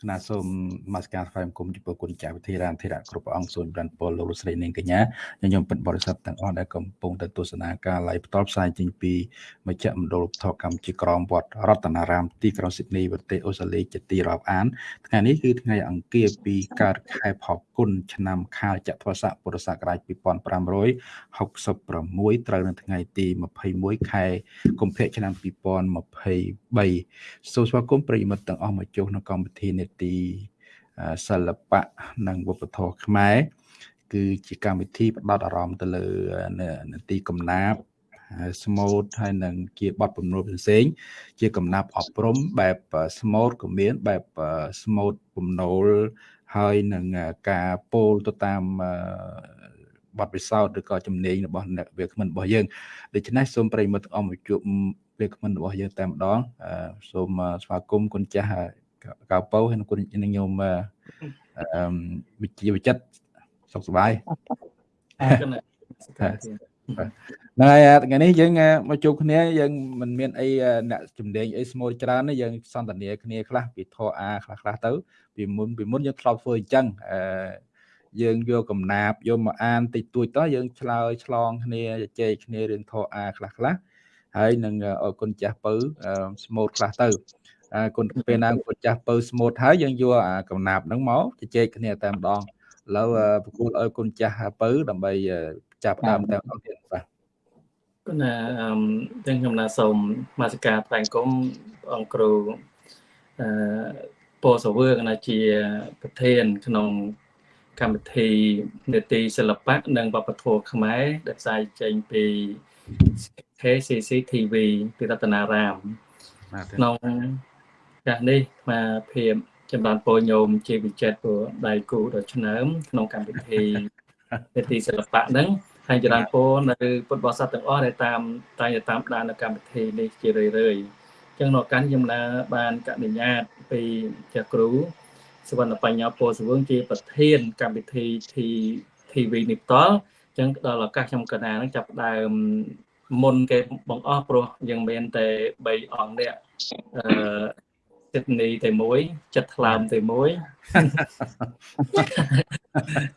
គណៈសូមនមស្ការថ្វាយបង្គំចំពោះគុណចាស់វិធារានធិរៈគ្រប់ព្រះអង្គសូមប្រានពលលោកលោកស្រីនាងកញ្ញាញញឹមពិតបរិស័ទទាំងអស់ដែលកំពុងទៅទស្សនាការ live ផ្ទាល់ផ្សាយចេញពីមជ្ឈមណ្ឌលថតកម្មជាក្រមវត្តរតនារាមទីក្រុងស៊ីដនីប្រទេសអូស្ត្រាលីជាទីរាប់អានថ្ងៃនេះគឺថ្ងៃអង្គារពីកើតខែផល្គុនឆ្នាំខាលចត្វាស័កពុរសករាជ2566ត្រូវនៅថ្ងៃទី21ខែកុម្ភៈឆ្នាំ2023សូមស្វាគមន៍ប្រិយមិត្តទាំងអស់មកចូលក្នុងកម្មវិធីនេតិសិល្បៈនិងវប្បធម៌ខ្មែរគឺជាកម្មវិធីផ្ដោតអារម្មណ៍ទៅលើនទីកំណាព្យស្មូតហើយនឹងជាបទពំនួលផ្សេងជាកំណាប់អប់រំបែបស្មូតក៏មានបែបស្មូតពំនូលហើយនឹងការពោលទៅតាមបទពិសោធន៍ឬក៏ជំនាញរបស់អ្នកវាគ្មិនរបស់យើងដូច្នេះសូមប្រិយមិត្តអមជួបវាគ្មិនរបស់យើងតែម្ដងសូមស្វាគមន៍គុណចាស់ កៅពៅហើយនឹងគុណនឹងញោមអឺវិជ្ជាវិចិត្រសុខសប្បាយហ្នឹងហើយថ្ងៃនេះយើងមកជួបគ្នាយើងមិនមានអីអ្នកជំនាញអីស្មូតច្រើនទេយើងសន្ទនាគ្នាខ្លះពីធរអាខ្លះខ្លះទៅពីមុនពីមុនយើងធ្លាប់ធ្វើអញ្ចឹងអឺយើងយកកំណាបយកមកអានតិចតួចតោះយើងឆ្លើយឆ្លងគ្នាជជែកគ្នារឿងធរអាខ្លះខ្លះហើយនឹងអរគុណចាស់ពៅស្មូតខ្លះទៅ គុណពេលណាគុណចាស់ពៅស្មូតហើយយើងយកអាកំណាបហ្នឹងមកជជែកគ្នាតែម្ដងឥឡូវប្រគល់ឲ្យគុណចាស់ពៅដើម្បីចាប់ដើមតែម្ដងទៀតបាទគុណណាអឺទាំងខ្ញុំណាសូមមាសការថ្លែងគុំអង្គគ្រូអឺពោសវើកណាជាប្រធានក្នុងកម្មវិធីនេតិសិល្បៈនិងវប្បធម៌ខ្មែរដែលផ្សាយចេញពី KCC TV ពីរតនារាមក្នុង កាសនេះអាភាពចម្រើនពោញោមជាវិចិត្រព្រោះដៃគូដ៏ឆ្នើមក្នុងកម្មវិធីនេតិសិល្បៈហ្នឹងហើយចម្រើនពោនៅពុទ្ធបរិស័ទទាំងអស់ដែលតាមតែតាមដាននៅកម្មវិធីនេះជារឿយៗចឹងនៅកាន់ខ្ញុំណាបានកណញ្ញត្តិពីចាស់គ្រូសវណ្ណបញ្ញាពោសវងជាប្រធានកម្មវិធី TV នេះផ្ទាល់ចឹងដល់ឱកាសខ្ញុំកណានឹងចាប់ដើមមុនគេបង្អស់ព្រោះយើងមានតែ3អង្គនេះអឺ ចិត្តនីតែមួយចិត្តថ្លើមតែមួយ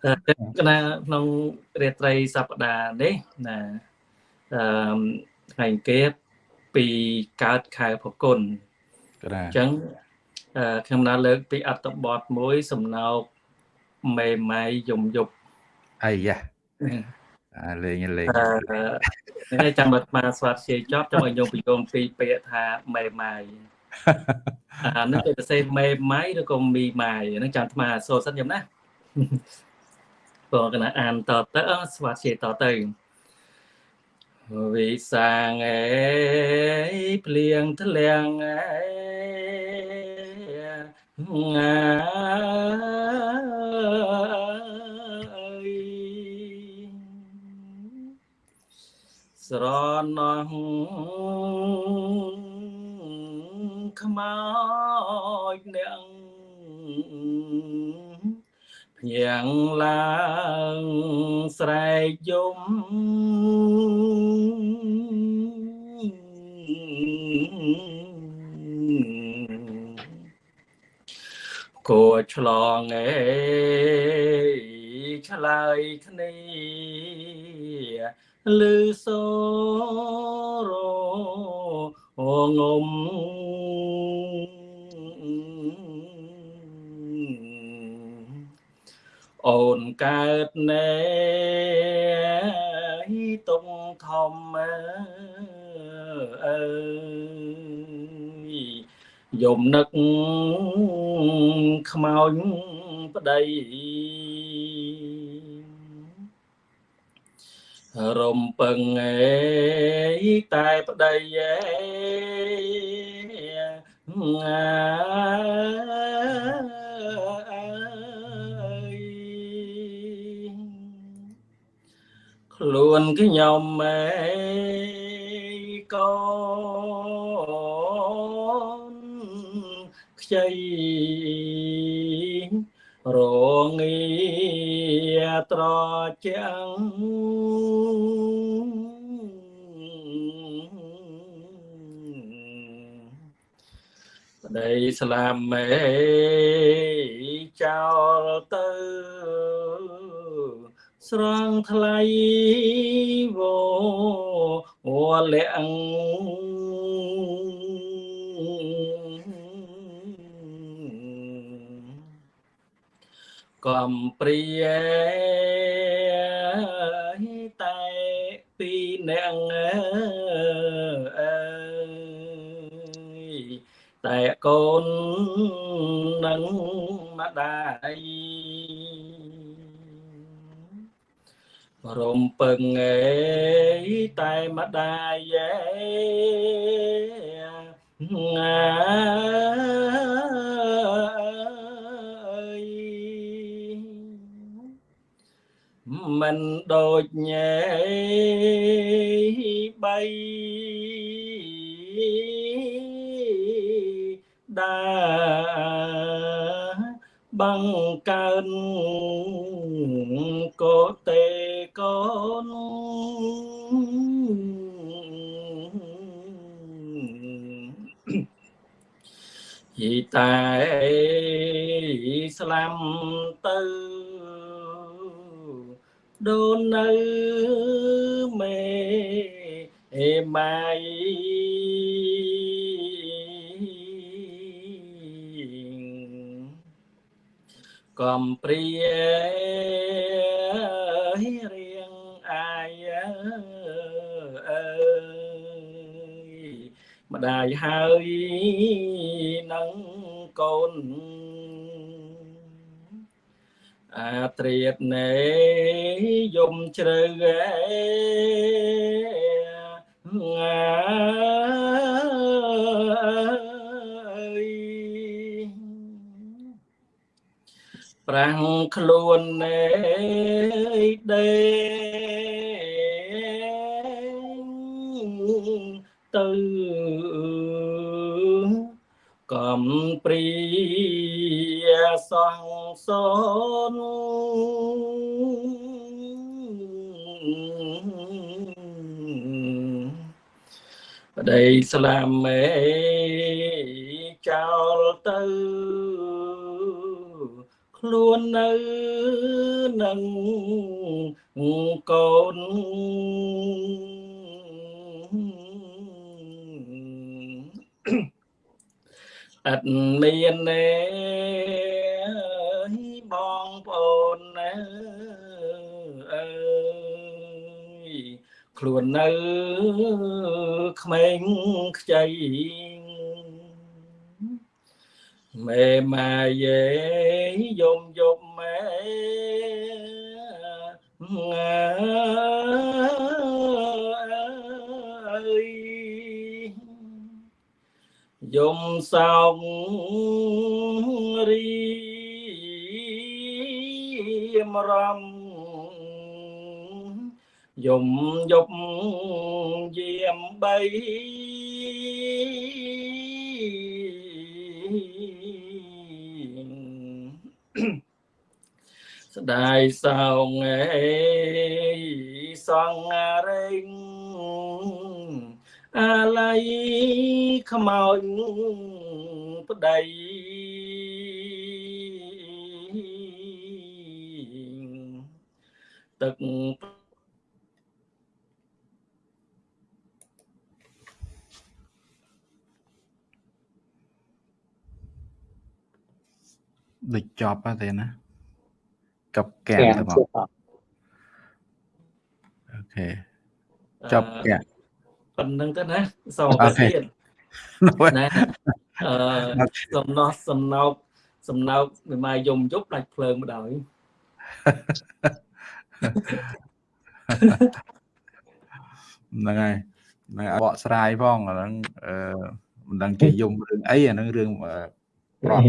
តែណាក្នុងរាត្រីសប្តាហ៍នេះណាអឺថ្ងៃគេពីកើតខែផគុណអញ្ចឹងខ្ញុំណាលើកពីអត្តបទមួយសំណោកមេម៉ៃយំយប់អាយ៉ាអាលេងលេងនេះចាំបើស្មាស្វាត់ជាចប់ចាំឲ្យញោមបញ្យមពីពាក្យថាមេម៉ៃ អានេះគេទៅសេមេម៉ៃឬក៏មីម៉ៃហ្នឹងចាំស្មាសូត្រសិនខ្ញុំណាបងកណាអានតទៅស្វាត់ជាតទៅវិសាងអេភ្លៀងធ្លាំងអេស្រណោះ ខ្មោចអ្នកភ្ញាំងឡើងស្រែកយំគួឆ្លងអេឆ្លើយគ្នាលឺសូរងំ អូនកើតណែទុំធំអើយយំនឹកខ្មោចប្តីរំពឹងអេតែប្តីអេ ខ្លួនខ្ញុំអេកូនខ្ចីរងាត្រជាំងប្តីស្លាមមេចោលទៅ ស្រង់ថ្លៃវវលាក់កំព្រាតែពីអ្នកអើយតែកូននឹងម្ដាយ រំពឹងអេតែម្ដាយអើមិនដូចញ៉ែបីដាបង្កើនកោតេកូ នយីតែស្លាំទៅដូននៅមេអេម៉ៃកំព្រារៀ ម្ដាយហើយនឹងកូនអាត្រៀតណែយំជ្រៅអើយប្រាំងខ្លួនណែដេ ទៅកំព្រាសង្សូនប្តីស្លាមមេចោលទៅខ្លួននៅនឹងកូន អត់មានទេបងប្អូនណាអើយខ្លួននៅក្មេងខ្ចីមេម៉ាយេយំ យំសោករីមរំយំយប់យាមបីស្ដាយសោងអេសងរេង អាល័យខ្មោចប្តីទឹកដូចចប់ទេណាកັບកែទៅមកអូខេចប់កែ ប៉ុណ្្នឹងទៅណាសូមទៅទៀតណាអឺសំណោះសំណោកសំណោកមិនមកយំយប់ដាច់ភ្លើងម្ដងហ្នឹងហើយហ្នឹងបកស្រាយផងអាហ្នឹងអឺមិនដឹងជាយំរឿងអីអាហ្នឹងរឿងប្រត់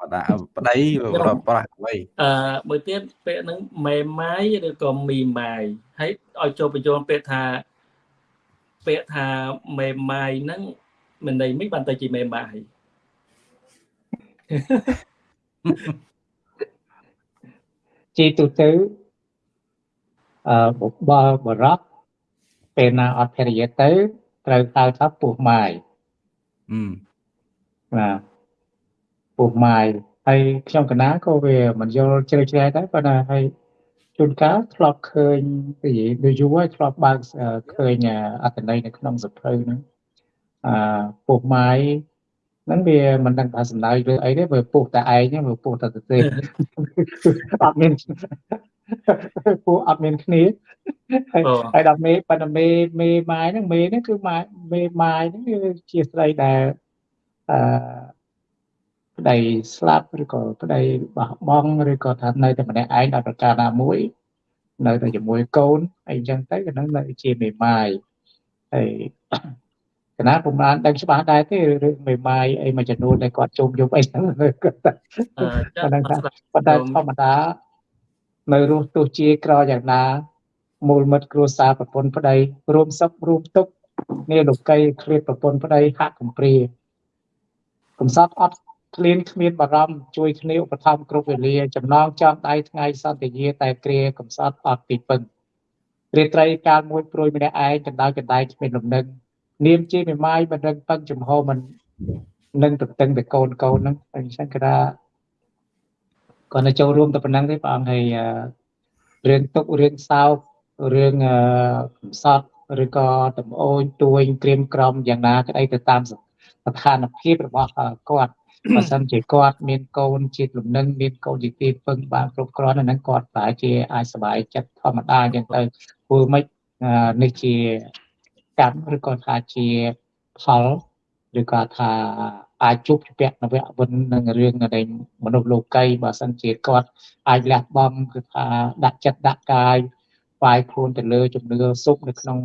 បដាប្តីប្រត់ប្រាស់អ្វីអឺមើលទៀតពាក្យហ្នឹងមេម៉ាយឬក៏មីម៉ាយហើយឲ្យចូលបញ្ចូលពាក្យថា ពាក្យថាមេម៉ាយហ្នឹងមិនន័យមិនបានទៅជាមេម៉ាយជាទូទៅអឺបើបរោះពេលណាអត់ភរិយាទៅត្រូវហៅថាពោះម៉ាយអឺបាទពុះម៉ាយហើយខ្ញុំកណាក៏វាមិនយល់ជ្រៅជ្រែកដែរប៉ុន្តែហើយ ជួនកាលធ្លាប់ឃើញនិយាយដូចយូរហើយធ្លាប់បើកឃើញអត្ថន័យនៅក្នុងសភៅហ្នឹងអឺពុះម៉ាយហ្នឹងវាមិនដឹងថាសំដៅលើអីទេបើពុះតែឯងហ្នឹងវាពុះតែទៅទេអត់មានពុះអត់មានគ្នាហើយដល់មេប៉ុន្តែមេមេម៉ាយហ្នឹងមេហ្នឹងគឺម៉ាយមេម៉ាយហ្នឹងគឺជាស្រីដែលអឺ ប្តីស្លាប់ឬក៏ប្តីបោះបង់ឬក៏ថានៅតែម្នាក់ឯងដល់ប្រការណាមួយ នៅតែជាមួយកូនអីចឹងទៅក៏នឹងនៅជាមេម៉ាយហើយកណាពុំបានដឹងច្បាស់ដែរទេរឿងមេម៉ាយអីមួយចំនួនដែលគាត់ជុំយប់អីហ្នឹងគាត់តែប៉ុន្តែប៉ុន្តែធម្មតានៅរស់ទោះជាក្រយ៉ាងណាមូលមិត្តគ្រួសារប្រពន្ធប្តីរួមសុខរួមទុក្ខនេះលោកីឃ្លាតប្រពន្ធប្តីហាក់កំព្រាកំសត់អត់ ឃ្លានគ្មានបារម្ភជួយគ្នាឧបត្ថម្ភគ្រប់វេលា ចំណងចំដៃថ្ងៃសន្តាយាតែគ្រាកំសត់អត់ទីពឹងរាត្រីកាលមួយព្រួយម្នាក់ឯងកណ្ដោយកណ្ដែងគ្មានលំនឹងនាមជាមេម៉ាយមិនដឹងពឹងចំហមិននឹងទៅតឹងទៅកូនកូនហ្នឹងអញ្ចឹងគេថាគាត់ទៅចូលរួមតែប៉ុណ្ណឹងទេព្រះអង្គហើយរឿងទុករឿងសោករឿងកំសត់ឬក៏តំអូនទួយក្រៀមក្រំយ៉ាងណាក្តីទៅតាមស្ថានភាពរបស់គាត់ បើសិនជាគាត់មានកូនជាតិលំនឹងមានកូនជាទីពឹងបានគ្រប់គ្រាន់ហ្នឹងគាត់ប្រហែលជាអាចសុបាយចិត្តធម្មតាអញ្ចឹងទៅធ្វើម៉េចនេះជាកម្មឬក៏ថាជាផលឬក៏ថាអាចជួបជាពាក់នវៈវិននឹងរឿងនៃមនុស្សលោកីបើសិនជាគាត់អាចលះបង់គឺថាដាក់ចិត្តដាក់កាយផ្សាយខ្លួនទៅលើជំនឿសុខនៅក្នុង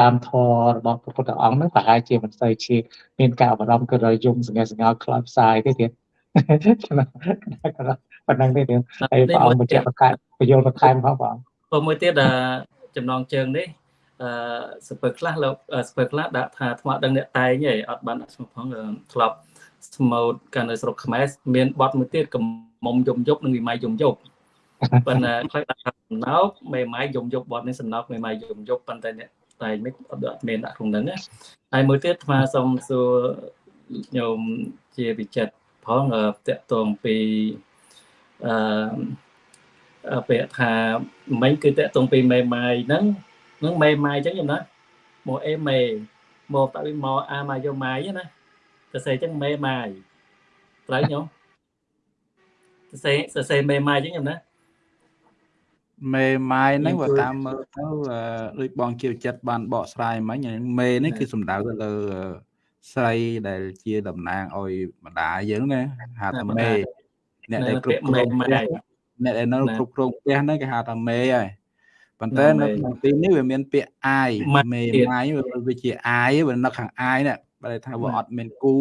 តាមធម៌របស់ព្រះពុទ្ធអង្គហ្នឹងប្រហែលជាមិនសូវជាមានការបារម្ភគឺរយំសង្កេតសង្កល់ខ្លោចផ្សាយទេទៀតប៉ុណ្ណឹងទេទៀតហើយព្រះអង្គបញ្ជាក់ប្រកាសបញ្យល់បន្ថែមផងបងព្រោះមួយទៀតចំណងជើងនេះអឺសពើខ្លះលោកសពើខ្លះដាក់ថាថ្មដឹងអ្នកតែងឯងអត់បានដាក់ឈ្មោះផងធ្លាប់ស្មូតកាលនៅស្រុកខ្មែរមានបទមួយទៀតកំមុំយំយប់និងវិម័យយំយប់ប៉ុន្តែខ្លះដាក់សំណោកមេម៉ាយយំយប់បទនេះសំណោកមេម៉ាយយំយប់ប៉ុន្តែអ្នក តែមិនអត់មានដាក់ក្នុងហ្នឹងហើយមួយទៀតអាត្មាសូមសួរញោមជាវិចិត្រផងតកតងពីអឺពាក្យថាមិញគឺតកតងពីមេម៉ាយហ្នឹងហ្នឹងមេម៉ាយអញ្ចឹងញោមណាមកអេមេមកតើមកអាម៉ាយម៉ាយណាសរសេរអញ្ចឹងមេម៉ាយត្រូវញោមសរសេរសរសេរមេម៉ាយអញ្ចឹងញោមណា មេម៉ាយហ្នឹងបើតាមមើលទៅដូចបងជាចិត្តបានបកស្រាយមិញមេនេះគឺសំដៅទៅលើស្រីដែលជាតំណាងឲ្យម្ដាយយើងណាហៅថាមេអ្នកដែលគ្រប់គ្រងផ្ទះអ្នកដែលនៅគ្រប់គ្រងផ្ទះហ្នឹងគេហៅថាមេហើយប៉ុន្តែនៅក្នុងទីនេះវាមានពាក្យអាយមេម៉ាយវាជាអាយវានៅខាងអាយនេះបើថាវាអត់មានគូ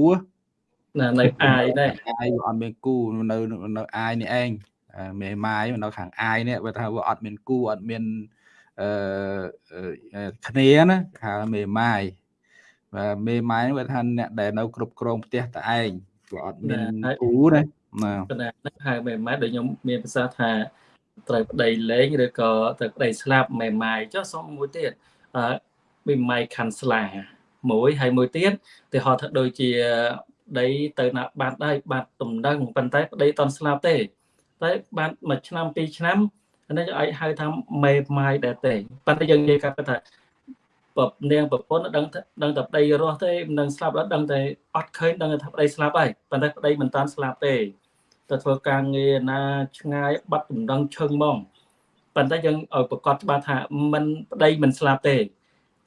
ណានៅអាយដែរអាយវាអត់មានគូនៅនៅអាយនេះឯង មេម៉ាយនៅខាងអាយនេះបើថាវាអត់មានគូអត់មានអឺគ្នាណាហៅមេម៉ាយបាទមេម៉ាយវាថាអ្នកដែលនៅគ្រប់គ្រងផ្ទះតែឯងវាអត់មានគូណាណាហ្នឹងហៅមេម៉ាយដូចខ្ញុំមានភាសាថាត្រូវប្តីលេងឬក៏ត្រូវប្តីស្លាប់មេម៉ាយចុះសុំមួយទៀតអឺមេម៉ាយខាន់ស្លាមួយហើយមួយទៀតទៅហៅថាដូចជាប្តីទៅណាបាត់ហើយបាត់ទំនឹងប៉ុន្តែប្តីតន់ស្លាប់ទេ តែបានមួយឆ្នាំពីរឆ្នាំនេះអាចហៅថាមេម៉ាយដែរទេប៉ុន្តែយើងនិយាយកាត់ថាប្រនាងប្រពន្ធដឹងដឹងតែប្តីរស់ទេមិនដឹងស្លាប់ដល់ដឹងតែអត់ឃើញដឹងថាប្តីស្លាប់ហើយប៉ុន្តែប្តីមិនតាន់ស្លាប់ទេទៅធ្វើការងារណាឆ្ងាយបាត់ដំណឹងឈឹងហ្មងប៉ុន្តែយើងឲ្យប្រកាសច្បាស់ថាមិនប្តីមិនស្លាប់ទេ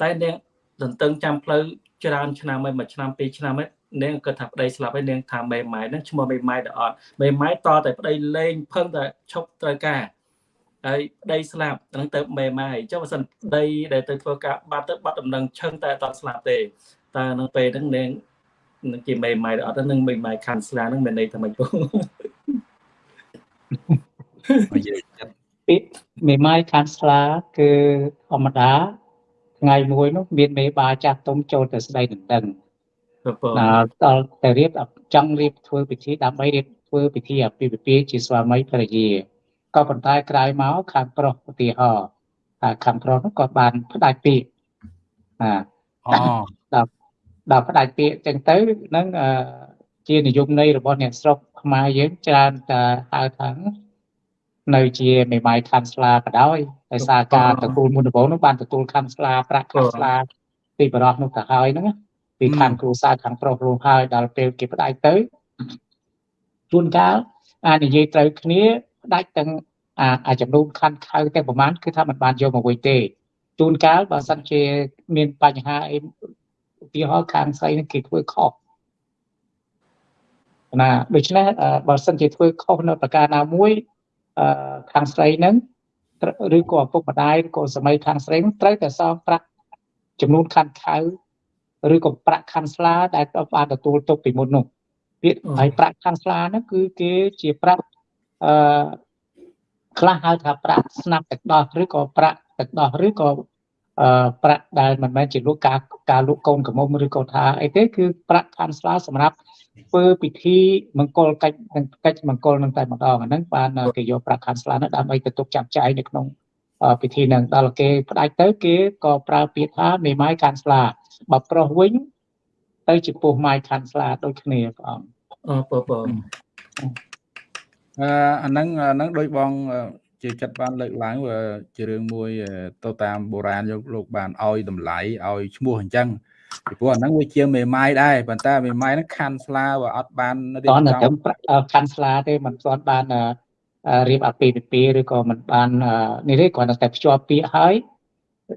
តែនាងទន្ទឹងចាំផ្លូវច្រើនឆ្នាំហើយមួយឆ្នាំពីរឆ្នាំហើយ នាងគិតថាប្តីស្លាប់ហើយនាងថាមេម៉ាយហ្នឹងឈ្មោះមេម៉ាយដល់អត់មេម៉ាយតតែប្តីលេងភឹងតែឈប់ត្រូវការហើយប្តីស្លាប់ហ្នឹងទៅមេម៉ាយចុះបើសិនប្តីដែលទៅធ្វើការបាត់ទៅបាត់ដំណឹងឈឹងតែអត់ស្លាប់ទេតើនៅពេលហ្នឹងនាងនឹងជាមេម៉ាយដល់អត់ហ្នឹងមេម៉ាយខាន់ស្លាហ្នឹងមានន័យថាម៉េចបងនិយាយចិត្តពីមេម៉ាយខាន់ស្លាគឺធម្មតាថ្ងៃមួយនោះមានមេបាចាស់ទុំចូលទៅស្ដីដណ្ដឹង ដល់ដល់តែរៀបចង់រៀបធ្វើពិធីដើម្បីរៀបធ្វើពិធីអាពាហ៍ពិពាហ៍ជាស្វាមីភរិយាក៏ប៉ុន្តែក្រោយមកខាងប្រុសឧទាហរណ៍ថាខាងប្រុសនោះក៏បានផ្ដាច់ពាក្យណាអូដល់ដល់ផ្ដាច់ពាក្យចឹងទៅនឹងជានិយមន័យរបស់អ្នកស្រុកខ្មែរយើងច្រើនតែហៅថានៅជាមេម៉ាយខានស្លាក៏ដោយដោយសារការទទួលមុនដំបូងនោះបានទទួលខានស្លាប្រាក់ខានស្លាពីបរោះនោះទៅហើយហ្នឹង ពីខាងគ្រូសាស្ត្រខាងប្រុសរួមហើយដល់ពេលគេផ្ដាច់ទៅជួនកាលអានិយាយត្រូវគ្នាផ្ដាច់ទាំងអាចំនួនខណ្ឌខៅតែប្រហែលគឺថាมันបានយកមកវិញទេជួនកាលបើសិនជាមានបញ្ហាអីឧទាហរណ៍ខាងស្រីនឹងគេធ្វើខុសណាដូច្នេះបើសិនជាធ្វើខុសនៅប្រការណាមួយខាងស្រីហ្នឹងឬក៏ឪពុកម្ដាយឬក៏សម័យខាងស្រីហ្នឹងត្រូវតែសងប្រាក់ចំនួនខណ្ឌខៅ ឬក៏ប្រាក់ខណ្ឌស្លាដែលបានទទួលទុកពីមុននោះពាក្យហើយប្រាក់ខណ្ឌស្លាហ្នឹងគឺគេជាប្រាក់អឺខ្លះហៅថាប្រាក់ស្នាប់ទឹកដោះឬក៏ប្រាក់ទឹកដោះឬក៏អឺប្រាក់ដែលមិនមែនជាលក់ការការលក់កូនកំមុំឬក៏ថាអីទេគឺប្រាក់ខណ្ឌស្លាសម្រាប់ធ្វើពិធីមង្គលកិច្ចនិងកិច្ចមង្គលនឹងតែម្ដងអាហ្នឹងបានគេយកប្រាក់ខណ្ឌស្លានោះដើម្បីទៅទុកចាប់ចាយនៅក្នុង ពិធីនឹងដល់គេផ្ដាច់ទៅគេក៏ប្រើពាក្យថាមេម៉ាយខាន់ស្លាបើប្រុសវិញទៅជាពោះម៉ាយខាន់ស្លាដូចគ្នាព្រះអង្គអឺបងបងអឺអាហ្នឹងអាហ្នឹងដូចបងជាចិត្តបានលើកឡើងជារឿងមួយទៅតាមបុរាណយកលោកបានឲ្យតម្លៃឲ្យឈ្មោះអញ្ចឹងពីព្រោះអាហ្នឹងវាជាមេម៉ាយដែរប៉ុន្តែមេម៉ាយហ្នឹងខាន់ស្លាវាអត់បានរៀបចំខាន់ស្លាទេมันស្ទាន់បាន រៀបអាពាហ៍ពិពាហ៍ឬក៏มันបាននេះទេគ្រាន់តែភ្ជាប់ពាក្យហើយ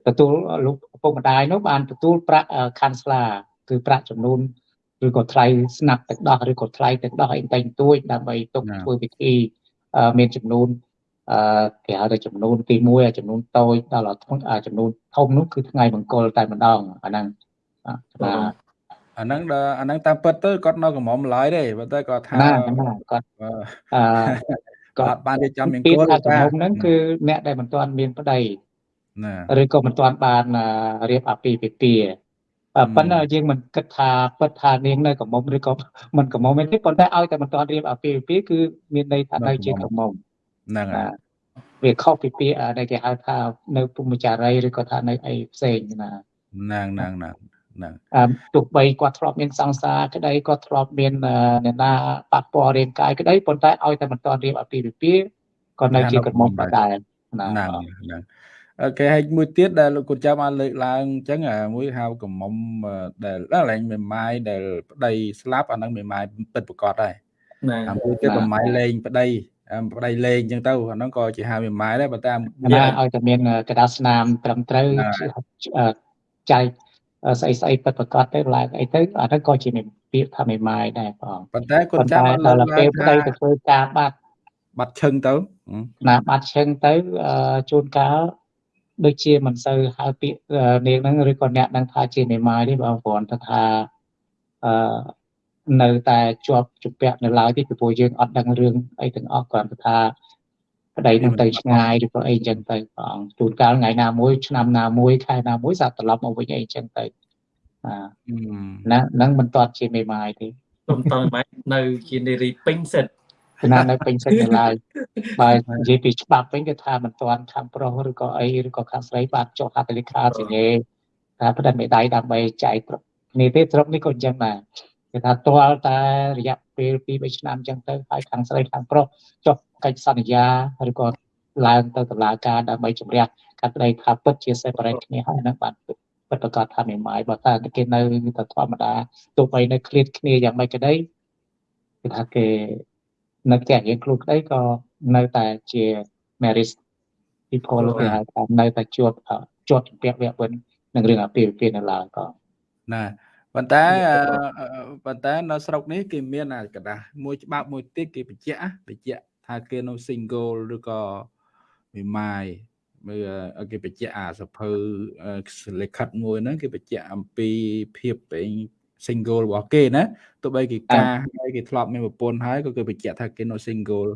ទទួលលោកឪពុកម្ដាយនោះបានទទួលប្រាក់ខាន់ស្លាគឺប្រាក់ចំនួនឬក៏ថ្លៃស្នាប់ទឹកដោះឬក៏ថ្លៃទឹកដោះអីតែងទួចដើម្បីទុកធ្វើពិធីមានចំនួនអឺគេហៅថាចំនួនទី1ចំនួនតូចដល់ចំនួនធំនោះគឺថ្ងៃមង្គលតែម្ដងអាហ្នឹងបាទអាហ្នឹងដល់អាហ្នឹងតាមពិតទៅគាត់នៅកំមុំឡើយទេប៉ុន្តែគាត់ថាគាត់អឺ គាត់បានរៀបចំមង្គលតែកំមុំហ្នឹងគឺអ្នកដែលមិនទាន់មានប្តីណាឬក៏មិនទាន់បានរៀបអាពាហ៍ពិពាហ៍ប៉ុន្តែយើងមិនគិតថាពិតថានាងនៅកំមុំឬក៏មិនកំមុំទេប៉ុន្តែឲ្យតែមិនទាន់រៀបអាពាហ៍ពិពាហ៍គឺមានន័យថានៅជាកំមុំហ្នឹងហើយវាខុសពីពាក្យដែលគេហៅថានៅពុំចារីឬក៏ថានៅអីផ្សេងណាហ្នឹងហ្នឹងហ្នឹង ហ្នឹងទោះបីគាត់ធ្លាប់មានសង្សារក្តីគាត់ធ្លាប់មានអ្នកណាប៉ះពាល់រាងកាយក្តីប៉ុន្តែឲ្យតែមិនទាន់រៀបអភិវិពាក៏នៅជាកំមុំដែរហ្នឹងហ្នឹងអូខេហើយមួយទៀតដែលលោកគុណចាំបានលើកឡើងអញ្ចឹងមួយហៅកំមុំដែលឡើងមេម៉ាយដែលប្តីស្លាប់អាហ្នឹងមេម៉ាយពិតប្រកបដែរណាមួយទៀតមេម៉ាយលេងប្តីប្តីលេងអញ្ចឹងទៅអាហ្នឹងក៏ជាហៅមេម៉ាយដែរប៉ុន្តែណាឲ្យតែមានកដាស្នាមត្រឹមត្រូវចែក ស្អីស្អីពិតប្រកបទៅឡើងអីទៅអាហ្នឹងក៏ជាពាក្យថាមេម៉ាយដែរបងប៉ុន្តែគាត់ចាំដល់ពេលប្តីទៅធ្វើការបាត់បាត់ឈឹងទៅណាបាត់ឈឹងទៅជួនកាលដូចជាមិនសូវហៅពាក្យនាងហ្នឹងឬក៏អ្នកហ្នឹងថាជាមេម៉ាយទេបងគ្រាន់តែថាអឺនៅតែជាប់ជំពាក់នៅឡើយទេពីព្រោះយើងអត់ដឹងរឿងអីទាំងអស់គ្រាន់តែថា ប្តីនឹងទៅឆ្ងាយឬក៏អីចឹងទៅព្រះអង្គជួនកាលថ្ងៃណាមួយឆ្នាំណាមួយខែណាមួយសាប់ត្រឡប់មកវិញអីចឹងទៅអាណានឹងមិនទាត់ជាមេម៉ាយទេខ្ញុំតើម៉ែនៅជានារីពេញសិទ្ធណានៅពេញសិទ្ធនៅឡើយបើនិយាយពីច្បាប់វិញគេថាមិនទាន់ខាងប្រុសឬក៏អីឬក៏ខាងស្រីបានចុះហត្ថលេខាសញ្ញាថាផ្ដិតមេដៃដើម្បីចែកគ្នាទេត្រឹមនេះក៏អញ្ចឹងដែរគេថាទាល់តែរយៈពេល2 3ឆ្នាំអញ្ចឹងទៅហើយខាងស្រីខាងប្រុសចុះ កិច្ចសន្យាឬក៏ឡើងទៅតុលាការដើម្បីជំរះកាត់ក្តីថាពិតជា separate គ្នាហើយនឹងបានពិតប្រកាសថាមេម៉ាយបើថាគេនៅតែធម្មតាទោះបីនៅឃ្លាតគ្នាយ៉ាងម៉េចក៏ដីគឺថាគេនៅផ្ទះរៀងខ្លួនក្តីក៏នៅតែជា marriage people គេហៅថានៅតែជាប់ជាប់ជំពាក់វគ្គវិននឹងរឿងអាពាហ៍ពិពាហ៍នៅឡើយក៏ណាប៉ុន្តែប៉ុន្តែនៅស្រុកនេះគេមានអាกระดาษមួយច្បាប់មួយទៀតគេបញ្ជាក់បញ្ជាក់ ថាគេនៅ single ឬក៏មេម៉ាយមើលគេបញ្ជាក់អាសភៅលិខិតមួយហ្នឹងគេបញ្ជាក់អំពីភាពពេញ single របស់គេណាទោះបីគេការហើយគេធ្លាប់មានប្រពន្ធហើយក៏គេបញ្ជាក់ថាគេនៅ single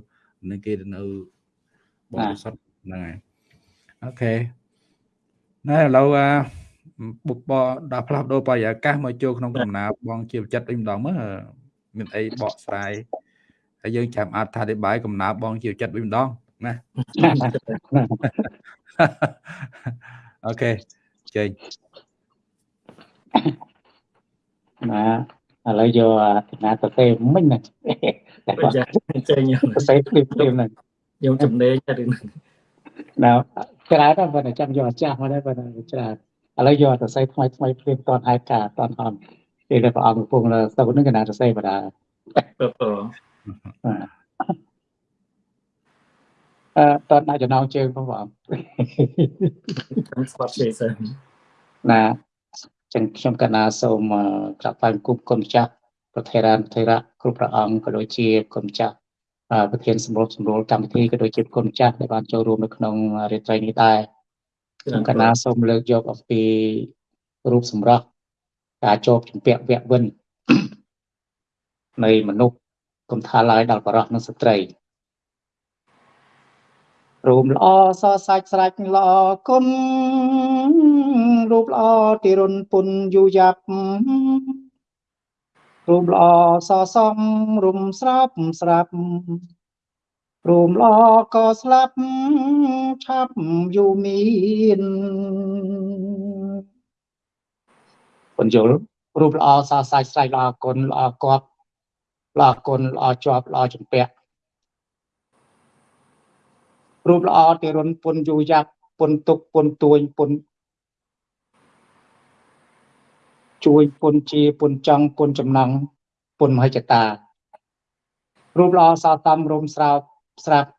នឹងគេនៅបរិសុទ្ធហ្នឹងហើយអូខេណែឥឡូវបុបដល់ផ្លាស់ប្ដូរបរិយាកាសមកចូលក្នុងកំណើបងជាចិត្តវិញម្ដងមើលមានអីបកស្រាយ ហើយយើងចាំអត្ថាធិប្បាយកំណើបងជាចិត្តវិញម្ដងណាអូខេចេញណាឥឡូវយកអាណាទៅទេមិញណាតែបើចាចេញខ្ញុំទៅសេភ្លាមភ្លាមហ្នឹងខ្ញុំចំណេញតែរឿងហ្នឹងណាច្រើនតែបើចាំយកអាចាស់មកដែរបើច្រើនឥឡូវយកទៅសេថ្មីថ្មីភ្លាមតនឯកាតនអនពេលដែលព្រះអង្គកំពុងទៅហ្នឹងកណាទៅសេបដាបើបើ អឺតនដាក់ចំណងជើងផងបងខ្ញុំស្បត់ទេសិនណាចឹងខ្ញុំកណាសូមក្រាបថ្វាយបង្គំគុណម្ចាស់ប្រធារានធិរៈគ្រប់ព្រះអង្គក៏ដូចជាគុណម្ចាស់អឺប្រធានសម្រួលសម្រួលកម្មវិធីក៏ដូចជាគុណម្ចាស់ដែលបានចូលរួមនៅក្នុងរាត្រីនេះដែរខ្ញុំកណាសូមលើកយកអំពីរូបសម្រស់ការជាប់ជំពាក់វគ្គវិននៃមនុស្ស គុំថាឡើយដល់បរោះនិងស្ត្រីរូបល្អសសាច់ស្រាច់ល្អគុណរូបល្អទីរុនពុនយូយ៉ាប់រូបល្អសសំរុំស្រាប់ស្រាប់រូបល្អក៏ស្លាប់ឆាប់យូរមានបញ្យល់រូបល្អសសាច់ស្រាច់ល្អគុណល្អគប់ ល្អគុណល្អជាប់ល្អចម្ពាក់រូបល្អទីរុនពុនយូយ៉ាប់ពុនទុកពុនទួយពុនជួយពុនជាពុនចង់ពុនចំណងពុនមហិច្ឆតារូបល្អសោតំរោមស្រោបស្រាប់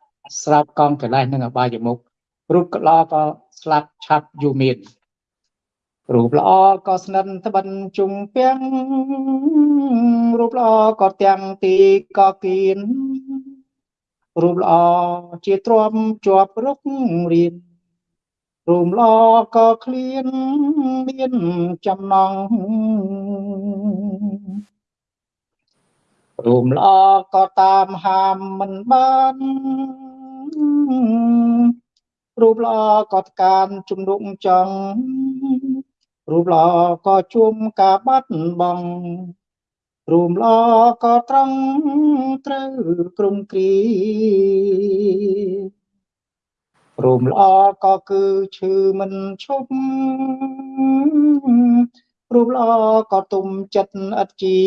ស្រាប់កងកលេសនិងអបាយមុខរូបល្អក៏ស្លាប់ឆាប់យូរមាន រូបល្អក៏ស្និនត្បិនជុំពាំងរូបល្អក៏ទាំងទីក៏គៀនរូបល្អជាទ្រាំជាប់រុករៀនរូបល្អក៏ឃ្លានមានចំណងរូបល្អក៏តាមហាមមិនបានរូបល្អក៏ថ្កានជំនុកចង់ រូបល្អក៏ជួមការបាត់បង់រូបល្អក៏ត្រង់ត្រូវក្រុមគ្រីរូបល្អក៏គឺឈឺមិនឈប់រូបល្អក៏ទុំចិត្តឥតជា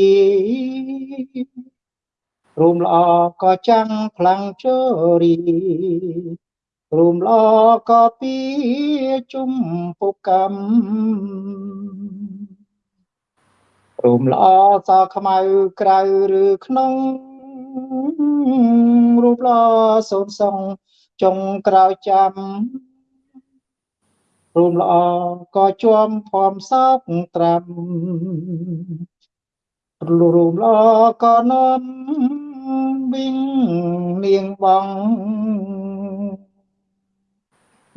រូបល្អក៏ចាំងខ្លាំងជរី រូបល្អក៏ពីជុំពុកកម្មរូបល្អសខ្មៅក្រៅឬក្នុងរូបល្អសូនសងចុងក្រោយចាំរូបល្អក៏ជាប់ភ័មសោកត្រាំរូបល្អក៏នាំវិញនាងបង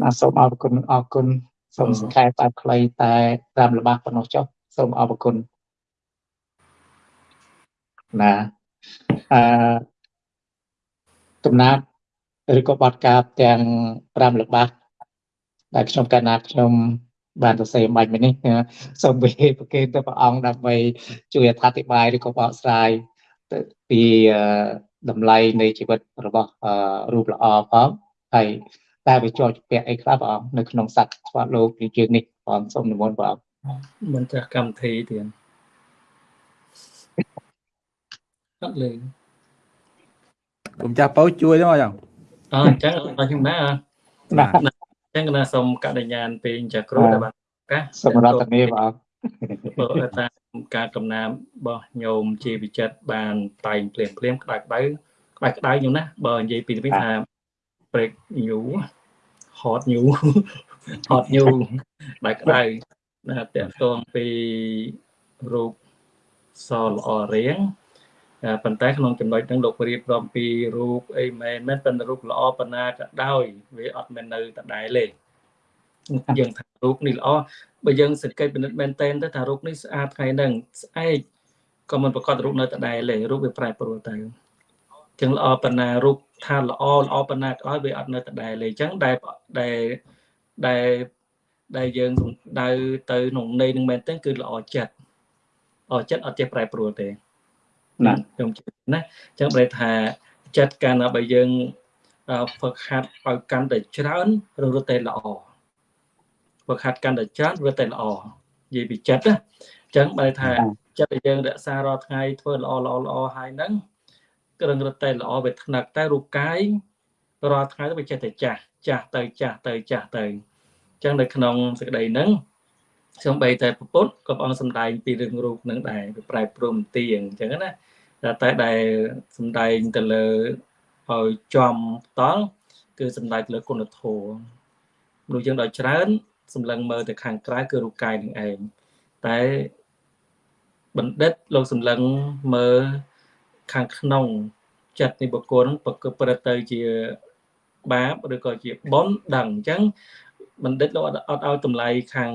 ណាសូមអរគុណអរគុណសូមសង្ខេបបែបខ្លីតែតាមល្បះប៉ុណ្ណោះចុះសូមអរគុណណាអឺកំណាត់ឬក៏បទកាបទាំង5ល្បះដែលខ្ញុំកណាត់ខ្ញុំបានសរសេរបាច់មិញនេះសូមវេប្រគេនទៅព្រះអង្គដើម្បីជួយអធិប្បាយឬក៏បកស្រាយទៅពីតម្លៃនៃជីវិតរបស់រូបល្អផងហើយ តែវាជាប់ជាក់អីខ្លះព្រះអង្គនៅក្នុងសត្វស្វាត់លោកជាជើងនេះព្រះអង្គសូមនិមន្តព្រះអង្គមិនចាស់កម្មវិធីទៀតអត់លេងគុំចាស់ពៅជួយទៅអញ្ចឹងអអញ្ចឹងអរខ្ញុំណាណាអញ្ចឹងណាសូមកដញ្ញានពេញចាគ្រូដែលបានឱកាសសូមរតនាព្រះអង្គបើតាមការកំណាមរបស់ញោមជាវិចិត្របានតែងភ្លាមភ្លាមក្តៅក្តៅក្តៅក្តៅខ្ញុំណាបើនិយាយពីនេះថា break new hot new hot new ក្តៅក្តៅណាតកតងពីរូបសល្អរៀងតែប៉ុន្តែក្នុងចំណុចហ្នឹងលោករៀបរាប់ពីរូបអីមែនមែនប៉ុន្តែរូបល្អប៉ុណ្ណាក៏ដោយវាអត់មែននៅដដែលទេយើងថារូបនេះល្អបើយើងសង្កេតពិនិត្យមែនតែនទៅថារូបនេះស្អាតថ្ងៃហ្នឹងស្អែកក៏មិនប្រកាសរូបនៅដដែលទេរូបវាប្រែប្រួលទៅ ចឹងល្អប៉ុណ្ណារូបថាល្អល្អប៉ុណ្ណាក៏ដោយវាអត់នៅដដែលទេអញ្ចឹងដែលដែលដែលដែលយើងសំដៅទៅក្នុងន័យនឹងមែនទេគឺល្អចិត្តល្អចិត្តអត់ចេះប្រែប្រួលទេណាខ្ញុំជឿណាអញ្ចឹងប្រែថាចិត្តកាលណាបើយើងហ្វឹកហាត់ឲ្យកាន់តែច្រើនរត់តែល្អហ្វឹកហាត់កាន់តែច្រើនរត់តែល្អនិយាយពីចិត្តណាអញ្ចឹងបើថាចិត្តដែលយើងរក្សារាល់ថ្ងៃធ្វើល្អល្អល្អហើយហ្នឹង ក្រឹងរត់តែល្អវាថ្នឹកតែរូបកាយរាល់ថ្ងៃទៅវាចេះតែចាស់ចាស់ទៅចាស់ទៅចាស់ទៅអញ្ចឹងនៅក្នុងសេចក្តីហ្នឹងខ្ញុំបីតែពុទ្ធក៏ព្រះអង្គសំដែងពីរឿងរូបនឹងដែរវាប្រែព្រំទៀងអញ្ចឹងណាតែតែដែលសំដែងទៅលើឲ្យចំតល់គឺសំដែងទៅលើគុណធម៌មនុស្សយើងដល់ច្រើនសម្លឹងមើលទៅខាងក្រៅគឺរូបកាយនឹងឯងតែបណ្ឌិតលោកសម្លឹងមើល ខាងក្នុងចិត្តនៃបុគ្គលហ្នឹងប្រព្រឹត្តទៅជាបាបឬក៏ជាបុណ្យដឹងអញ្ចឹងបណ្ឌិតលោកអត់ឲ្យតម្លៃខាង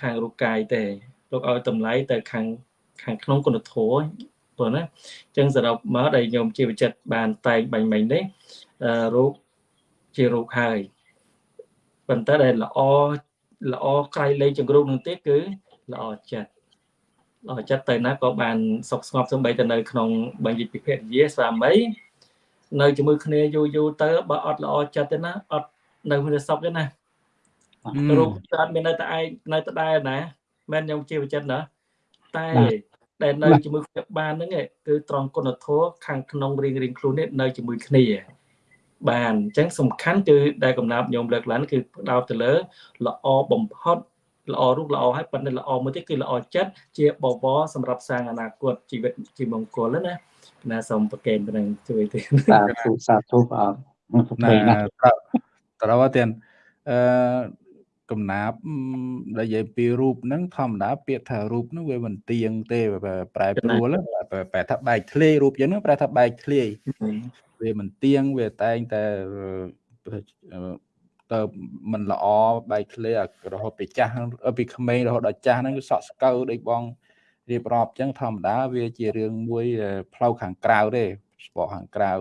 ខាងរូបកាយទេលោកឲ្យតម្លៃទៅខាងខាងក្នុងគុណធម៌ព្រោះណាអញ្ចឹងសរុបមកដែលញោមជាវិចិត្របានតែងបាញ់មិញនេះរូបជារូបហើយប៉ុន្តែដែលល្អល្អក្រៃលែងចង្រូកនឹងទៀតគឺល្អចិត្តល្អ ចិត្តទៅណាក៏បានសុខស្ងប់សំបីទៅនៅក្នុងបញ្ញិពិភពយាស្វាមីនៅជាមួយគ្នាយូរយូរទៅបើអត់ល្អចិត្តទេណាអត់នៅគ្នាសុខទេណារូបអត់មាននៅតែឯងនៅតែដែរណាមិនខ្ញុំជាវិចិត្រណាតែដែលនៅជាមួយគ្នាបានហ្នឹងគឺត្រង់គុណធម៌ខាងក្នុងរៀងរៀងខ្លួននេះនៅជាមួយគ្នាបានអញ្ចឹងសំខាន់គឺដែលកំណាប់ញោមលើកឡើងគឺផ្ដោតទៅលើល្អបំផុត ល្អរូបល្អហើយប៉ុន្តែល្អមួយទៀតគឺល្អចិត្តជាបវរសម្រាប់សាងអនាគតជីវិតជាមង្គលណាណាសូមប្រកេនប៉ុណ្ណឹងជួយទេសាធុសាធុព្រះអង្គណាត្រូវទៀតអឺកំណាប់ដែលនិយាយពីរូបហ្នឹងធម្មតាពាក្យថារូបហ្នឹងវាមិនទៀងទេប្រែប្រួលប្រែថាបែកធ្លាយរូបយើងហ្នឹងប្រែថាបែកធ្លាយវាមិនទៀងវាតែងតែ ទៅមិនល្អបែកធ្លាយរហូតពីចាស់ពីក្មេងរហូតដល់ចាស់ហ្នឹងគឺសក់ស្កៅដូចបងរៀបរាប់អញ្ចឹងធម្មតាវាជារឿងមួយផ្លូវខាងក្រៅទេស្បកខាងក្រៅ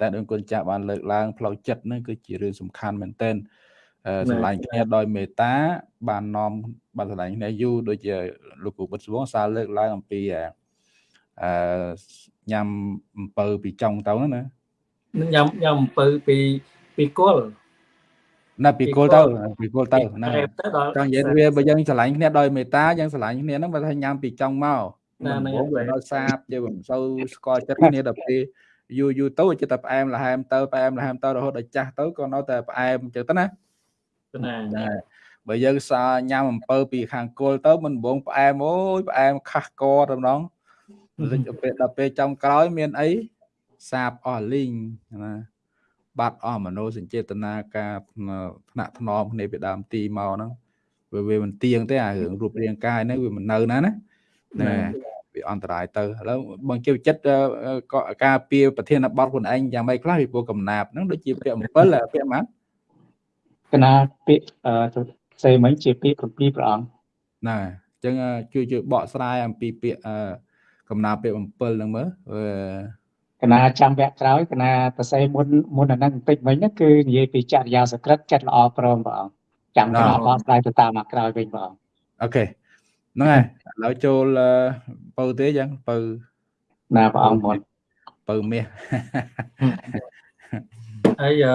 តែដូចគុណចាស់បានលើកឡើងផ្លូវចិត្តហ្នឹងគឺជារឿងសំខាន់មែនទែនស្រឡាញ់គ្នាដោយមេត្តាបាននាំបានស្រឡាញ់គ្នាយូរដូចជាលោកគ្រូបុត្រស្វងសារលើកឡើងអំពីអឺញ៉ាំអំពៅពីចុងទៅណាញ៉ាំញ៉ាំអំពៅពីពីគល់ ណាពីគល់ទៅពីគល់ទៅណាចង់និយាយវាបើយើងស្រឡាញ់គ្នាដោយមេត្តាយើងស្រឡាញ់គ្នាហ្នឹងបើថាញ៉ាំពីចុងមកណាហ្នឹងវានៅសាបយើងមិនសូវស្គាល់ចិត្តគ្នាដល់ពេលយូរយូរទៅចិត្តតែផ្អែមល្ហែមទៅផ្អែមល្ហែមទៅរហូតដល់ចាស់ទៅក៏នៅតែផ្អែមអញ្ចឹងទៅណាណាបើយើងសាញ៉ាំអំពៅពីខាងគល់ទៅមិនបងផ្អែមអូយផ្អែមខាស់កតែម្ដងដល់ពេលដល់ពេលចំក្រោយមានអីសាបអស់លីងណា បាត់អស់មโนសញ្ចេតនាការថ្នាក់ថ្នមគ្នាពីដើមទីមកហ្នឹងវាវាមិនទៀងទេអារឿងរូបរាងកាយហ្នឹងវាមិននៅណាណាណាវាអន្តរាយទៅឥឡូវបងជិះចិត្តក៏ការពៀប្រធានបទខ្លួនឯងយ៉ាងម៉េចខ្លះពីព្រោះកំណាប់ហ្នឹងដូចជាពាក្យ7ពាក្យម៉ាត់កណាពាក្យអឺផ្សេងមិញជាពាក្យ7ព្រះអង្គណាអញ្ចឹងជួយជួយបកស្រាយអំពីពាក្យអឺកំណាពាក្យ7ហ្នឹងមើល កណាចាំវគ្គក្រោយកណាប្រស័យមុនមុនអាហ្នឹងបន្តិចមិញគឺនិយាយពីចរិយាសក្រិតចិត្តល្អព្រមព្រះអង្គចាំកណាបកស្រាយទៅតាមអាក្រោយវិញព្រះអង្គអូខេហ្នឹងហើយឥឡូវចូលពៅទេចឹងពៅណាព្រះអង្គមុនពៅមាសហើយអឺ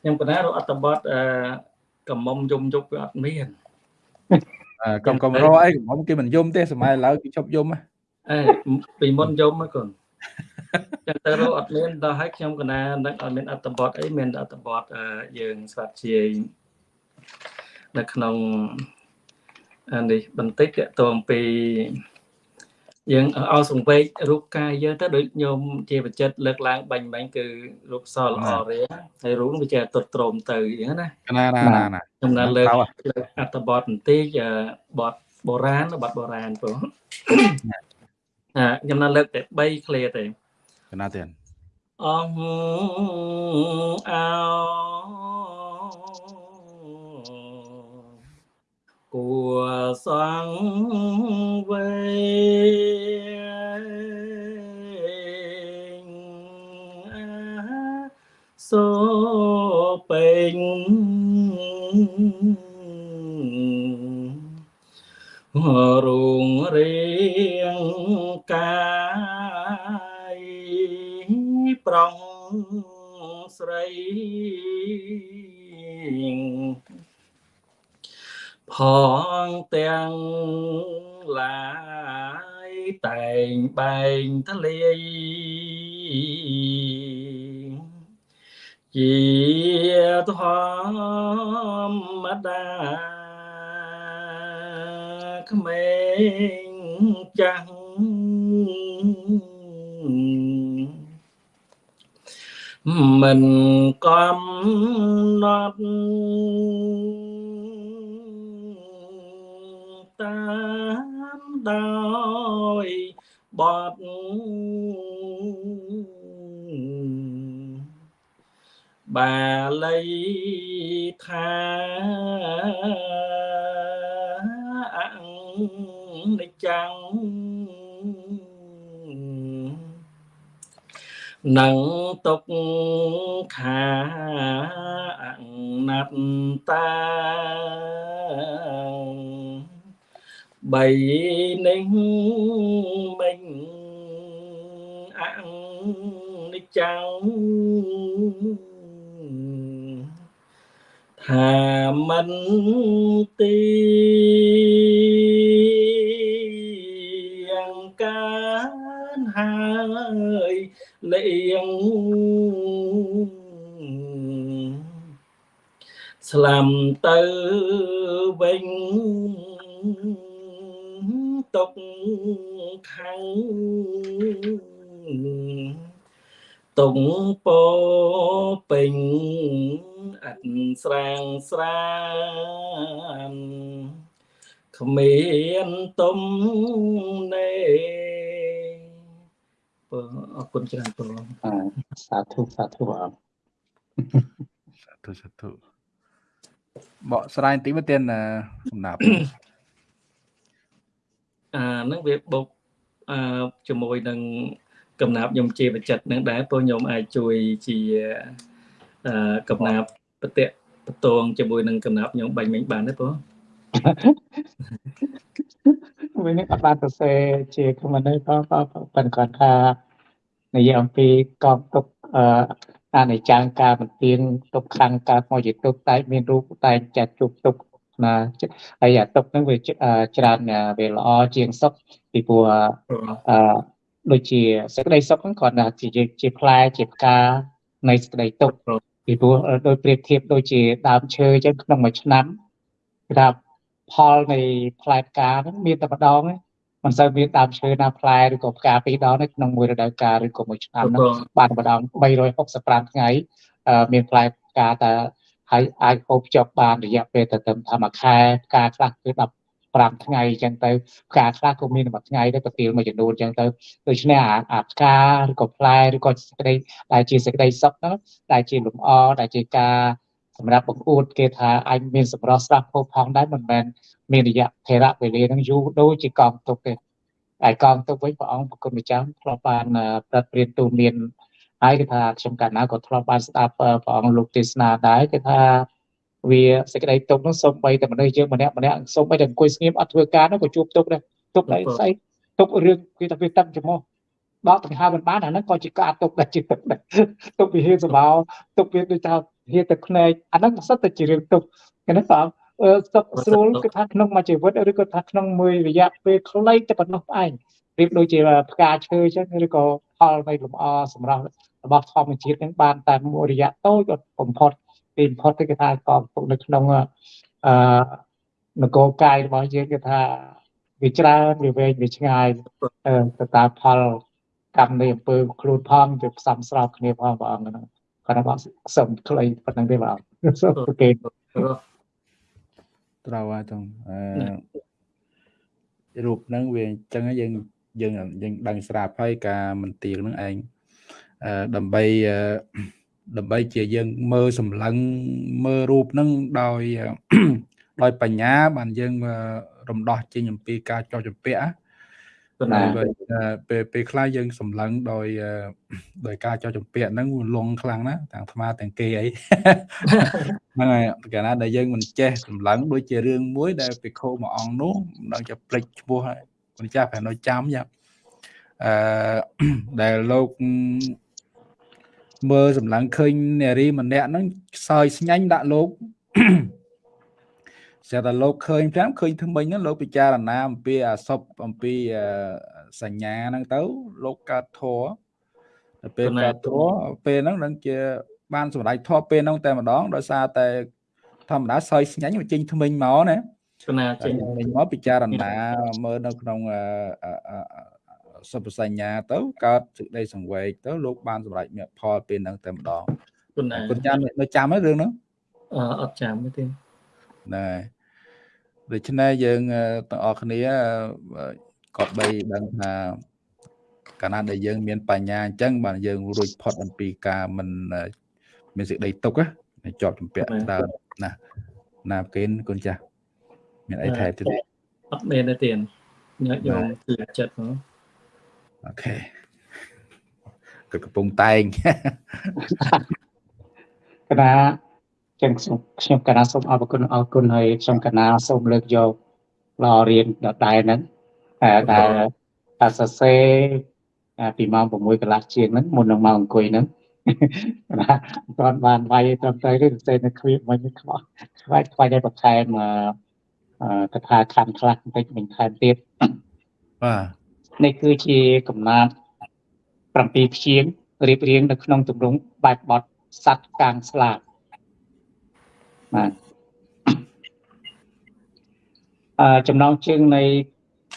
ខ្ញុំកណារកអត្តបទអឺកំមុំយំយប់វាអត់មានកំកំរអីកំមុំគេមិនយំទេសម័យឡើយគេឈប់យំ អេពីមុនយំមកកូនចឹងទៅរកអត់មានដល់ឲ្យខ្ញុំកណានឹកអត់មានអត្តបទអីមានអត្តបទយើងស្វាត់ជាយនៅក្នុងនេះបន្តិចតទៅអំពីយើងឲ្យសង្វេករូបកាយយើងទៅដូចញោមជាបច្ចិតលើកឡើងបាញ់បាញ់គឺរូបសល្អរៀងហើយរូបវាចេះទុតត្រោមទៅអញ្ចឹងណាណាណាណាខ្ញុំណាលើកអត្តបទបន្តិចបទបុរាណបទបុរាណព្រោះ ខ្ញុំណាលើកតែ3ឃ្លាទេកណាទៀតអងអោគួសង្វេសូពេញរុងរៀង កាយប្រងស្រីផងទាំងឡាយតែងបែងទលាយជាធម្មតាក្មេងចាស់ មិនកំណត់តាមដោយបត់បាលីថាអនិច្ចំ នឹងទុកខាអណាត់តាបីនេះមិញអនិច្ចំថាមិនទីយ៉ាងកាន ហើយលៀងស្លាំទៅវិញទុកខាងតុងពោពេញអត់ស្រាងស្រានគ្មានទុំនេ បើអរគុណច្រើនបងសាធុសាធុអរសាធុសាធុបកស្រាយបន្តិចមកទៀតសំណាប់អានឹងវាបុកអឺជាមួយនឹងកំណាប់ខ្ញុំជាបច្ចិតនឹងដែរព្រោះខ្ញុំអាចជួយជាអឺកំណាប់បតិបតងជាមួយនឹងកំណាប់ខ្ញុំបាញ់មិញបានទេបង វិញនេះអត់បានសរសេរជាខមមិនទេក៏ប៉ុន្តែគាត់ថានិយាយអំពីកងទុកអឺអនិច្ចំការបន្ទៀងទុកខាងកើតមកជាទុកតែមានរូបតែចាត់ជប់ទុកណាហើយអាទុកហ្នឹងវាច្រើនវាល្អជាងសុខពីព្រោះអឺដូចជាសេចក្តីសុខហ្នឹងគាត់ថាជាជាផ្លែជាផ្កានៃសេចក្តីទុកពីព្រោះដោយប្រៀបធៀបដូចជាដើមឈើអញ្ចឹងក្នុងមួយឆ្នាំគេថា ផលនៃផ្លែផ្កាហ្នឹងមានតែម្ដងហ្នឹងមិនសូវមានដើមឈើណាផ្លែឬក៏ផ្កាពីរដងនៅក្នុងមួយរដូវកាលឬក៏មួយឆ្នាំហ្នឹងបានម្ដង365ថ្ងៃមានផ្លែផ្កាតែហើយអាចហូបចុកបានរយៈពេលទៅត្រឹមថាមួយខែផ្កាខ្លះគឺ15ថ្ងៃអញ្ចឹងទៅផ្កាខ្លះក៏មានមួយថ្ងៃដែរប្រទាលមួយចំនួនអញ្ចឹងទៅដូច្នេះអាអាផ្កាឬក៏ផ្លែឬក៏សេចក្តីដែលជាសេចក្តីសុខហ្នឹងដែលជាលំអដែលជាការ សម្រាប់បង្អួតគេថាអញមានសម្រស់ស្រស់ផូរផង់ដែរមិនមែនមានរយៈថេរៈវេលាហ្នឹងយូរដូចជាកងទុកទេហើយកងទុកវិញព្រះអង្គប្រគុណម្ចាស់ធ្លាប់បានប្រតិព្រានទូលមានហើយគេថាខ្ញុំកាលណាក៏ធ្លាប់បានស្ដាប់ព្រះអង្គលោកទេសនាដែរគេថាវាសេចក្តីទុកនោះសូម្បីតែមនុស្សយើងម្នាក់ម្នាក់សូម្បីតែអង្គុយស្ងៀមអត់ធ្វើការនោះក៏ជួបទុកដែរទុកដែរស្អីទុករឿងគេថាវាតឹងចំហដកដង្ហើមមិនបានអាហ្នឹងក៏ជាការទុកដែរជាទុកដែរទុកវិហេសបោទុកវាដូចថា ហេតុតែភ្នែកអាហ្នឹងសិតតែជារឿងទុកគេណាបងសុខស្រួលគឺថាក្នុងមួយជីវិតឬក៏ថាក្នុងមួយរយៈពេលខ្លីតែប៉ុណ្ណោះឯងប្រៀបដូចជាផ្កាឈើអញ្ចឹងឬក៏ផលនៃលំអសម្រាប់របស់ធម្មជាតិនឹងបានតែមួយរយៈតូចបំផុតពីបំផុតគេថាកងទុកនៅក្នុងអឺនគរកាយរបស់យើងគេថាវាច្រើនវាវែងវាឆ្ងាយទៅតាមផលកម្មនៃអំពើខ្លួនផងវាផ្សំស្របគ្នាផងព្រះអង្គហ្នឹង គាត់ថាសុំខ្លីប៉ុណ្្នឹងទេបងសុំគេត្រូវហើយតងអឺរូបហ្នឹងវាអញ្ចឹងយើងយើងយើងដឹងស្រាប់ហើយការមន្ទៀងហ្នឹងឯងអឺដើម្បីដើម្បីជាយើងមើលសម្លឹងមើលរូបហ្នឹងដោយដោយបញ្ញាបានយើងរំដោះចេញអំពីការចោះចម្ពាក់ណា ពេលពេលខ្លះយើងសម្លឹងដោយដោយការចោះចម្ពាក់ហ្នឹងលងខ្លាំងណាស់ទាំងអាត្មាទាំងគេអីហ្នឹងហើយកាលណាដែលយើងមិនចេះសម្លឹងដូចជារឿងមួយដែលពិខុមួយអង្គនោះមិនដឹងជាភ្លេចឈ្មោះហើយមិនចាស់ប្រហែលនៅចាំយ៉ាអឺដែលលោកមើលសម្លឹងឃើញនារីម្នាក់ហ្នឹងសើចស្ញាញ់ដាក់លោក ស្រាប់តែលោកឃើញប្រាំឃើញថ្មិញហ្នឹងលោកពិចារណាអំពីអសពអំពីសញ្ញាហ្នឹងទៅលោកកើតធរទៅពេលកើតធរពេលហ្នឹងនឹងជាបានសម្រេចធរពេលហ្នឹងតែម្ដងដោយសារតែធម្មតាសើយស្ញាញ់មកចេញថ្មិញមកណាគណាចេញថ្មិញមកពិចារណាមើលនៅក្នុងសពសញ្ញាទៅកើតសេចក្តីសង្វេគទៅលោកបានសម្រេចមគ្គផលពេលហ្នឹងតែម្ដងគុណណាគុណចាំនៅចាំហើយរឿងហ្នឹងអឺអត់ចាំទេណែ ដូច្នេះយើងទាំងអស់គ្នាក៏បីដឹងថាកាលណាដែលយើងមានបញ្ញាអញ្ចឹងបាទយើងរួចផុតអំពីការមិនមានសេចក្តីទុកណាជាប់ជំពាក់ដើមណាណាកេនគុណចាស់មានអីថែមទៀតអត់មានទេទៀតញ៉ាំយកគឺចិត្តហ្មងអូខេក៏កំពុងតែងកណា ចឹងខ្ញុំកណាសូមអរគុណអរគុណហើយខ្ញុំកណាសូមលើកយកឡរៀនដដែលហ្នឹងតែតែសរសេរពីម៉ោង6កន្លះជាងហ្នឹងមុននឹងមកអង្គុយហ្នឹងណាអត់បានវាយត្រឹមត្រូវទេសរសេរនៅគ្រាមិញខ្វះខ្វាច់ខ្វាច់ឲ្យបន្ថែមកថាខណ្ឌខ្លះបន្តិចមិញថែមទៀតបាទនេះគឺជាកំណាត់7ព្យាង្គរៀបរៀងនៅក្នុងទម្រង់បែបបទសัตว์កាងស្លាប បាទអឺចំណងជើងនៃ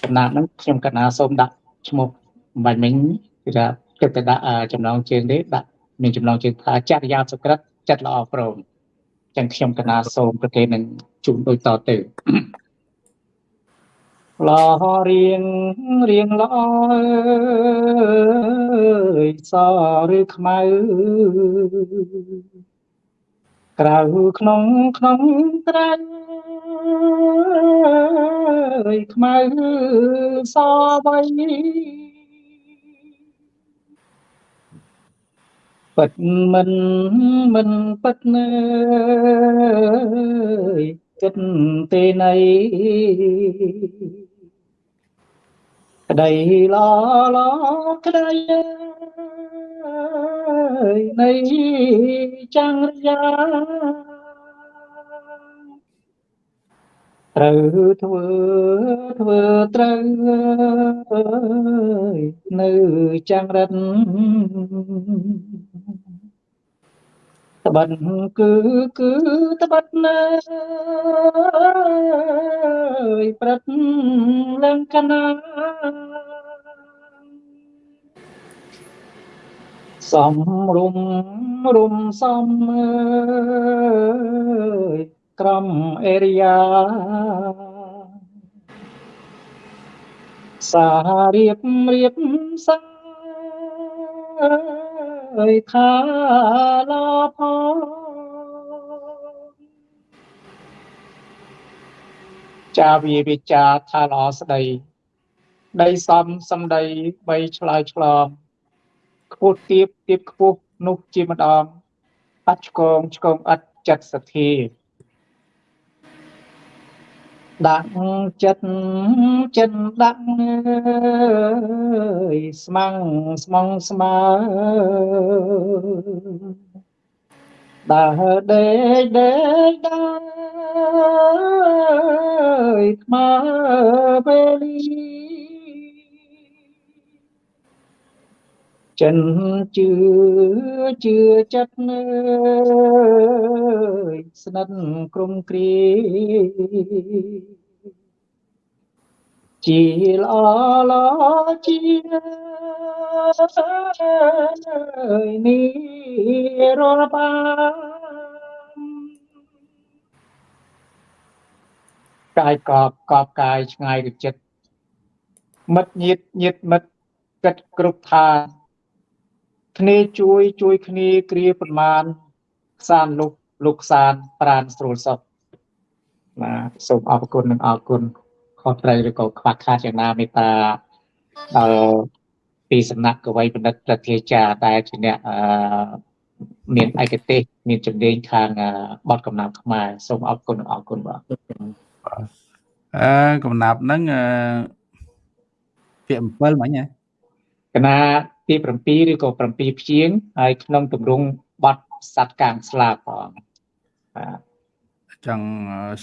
កំណាត់ហ្នឹងខ្ញុំកណាសូមដាក់ឈ្មោះបាញ់មិញគឺថាគិតតែដាក់ចំណងជើងនេះដាក់មានចំណងជើងថាចរិយាសុក្រិតចិត្តល្អព្រមចឹងខ្ញុំកណាសូមប្រកេននឹងជូនដូចតទៅល្អរៀងរៀងល្អអើយសឬខ្មៅ ក្រៅក្នុងក្នុងត្រែងខ្មៅសវ័យពិតមិនមិនពិតនៅចិត្តទេណៃក្តីឡឡក្តី នៃចង្រយាត្រូវធ្វើធ្វើត្រូវនៅចង្រិតត្បិតគឺគឺត្បិតនៅព្រឹកឡើងកណា សំរុំរុំសំអើយក្រំអេរិយាសារៀបរៀបសាអើយថាឡផងចាវាវិចាថាល្អស្ដី ដីសំសំដីបីឆ្លើយឆ្លងខ្ពស់ទៀបទៀបខ្ពស់នោះជាម្ដងអត់ឆ្កងឆ្កងអត់ចិត្តសទ្ធាដាក់ចិត្តចិត្តដាក់អើយស្មាំងស្មងស្មើដើរដេកដេកដើរថ្មើពេល ចិនជឿជឿចិត្តនៅស្និទ្ធក្រុមគ្រាជាល្អល្អជានេះរាល់បានកាយកបកបកាយឆ្ងាយទៅចិត្តមិត្តញាតញាតមិត្តគិតគ្រប់ថា គ្នាជួយជួយគ្នាគ្រាប្រមាណខ្សានលុកលុកខ្សានប្រានស្រួលសុខបាទសូមអរគុណនិងអរគុណខុសត្រូវឬក៏ខ្វះខាតយ៉ាងណាមេត្តាដល់ពីសំណាក់កវីបណ្ឌិតប្រធាចាដែលជាអ្នកអឺមានឯកទេសមានជំនាញខាងបទកំណាព្យខ្មែរសូមអរគុណនិងអរគុណបាទអឺកំណាព្យហ្នឹងអឺពាក្យ7មិញហ៎កណា ទី7ឬក៏7ព្យាង្គហើយក្នុងទម្រង់បទសัตว์កាងស្លាបផងបាទចង់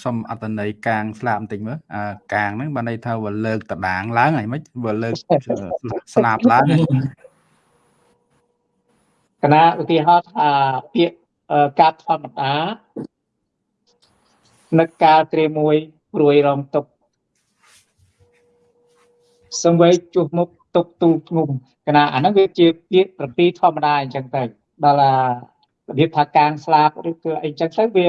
សុំអត្តន័យកាងស្លាប់បន្តិចមើលអាកាងហ្នឹងបានន័យថាវាលើកតដាងឡើងហើយមិនវាលើកស្លាប់ឡើងកណាឧទាហរណ៍ថាពាក្យកាប់ធម្មតានឹកកាលត្រៀមមួយព្រួយរងទុកសំវេជួសមុខ ទុកទូធ្ងុំកណាអាហ្នឹងវាជាពាក្យប្រពីធម្មតាអញ្ចឹងទៅដល់របៀបថាកាងស្លាប់ឬគឺអីចឹងទៅវា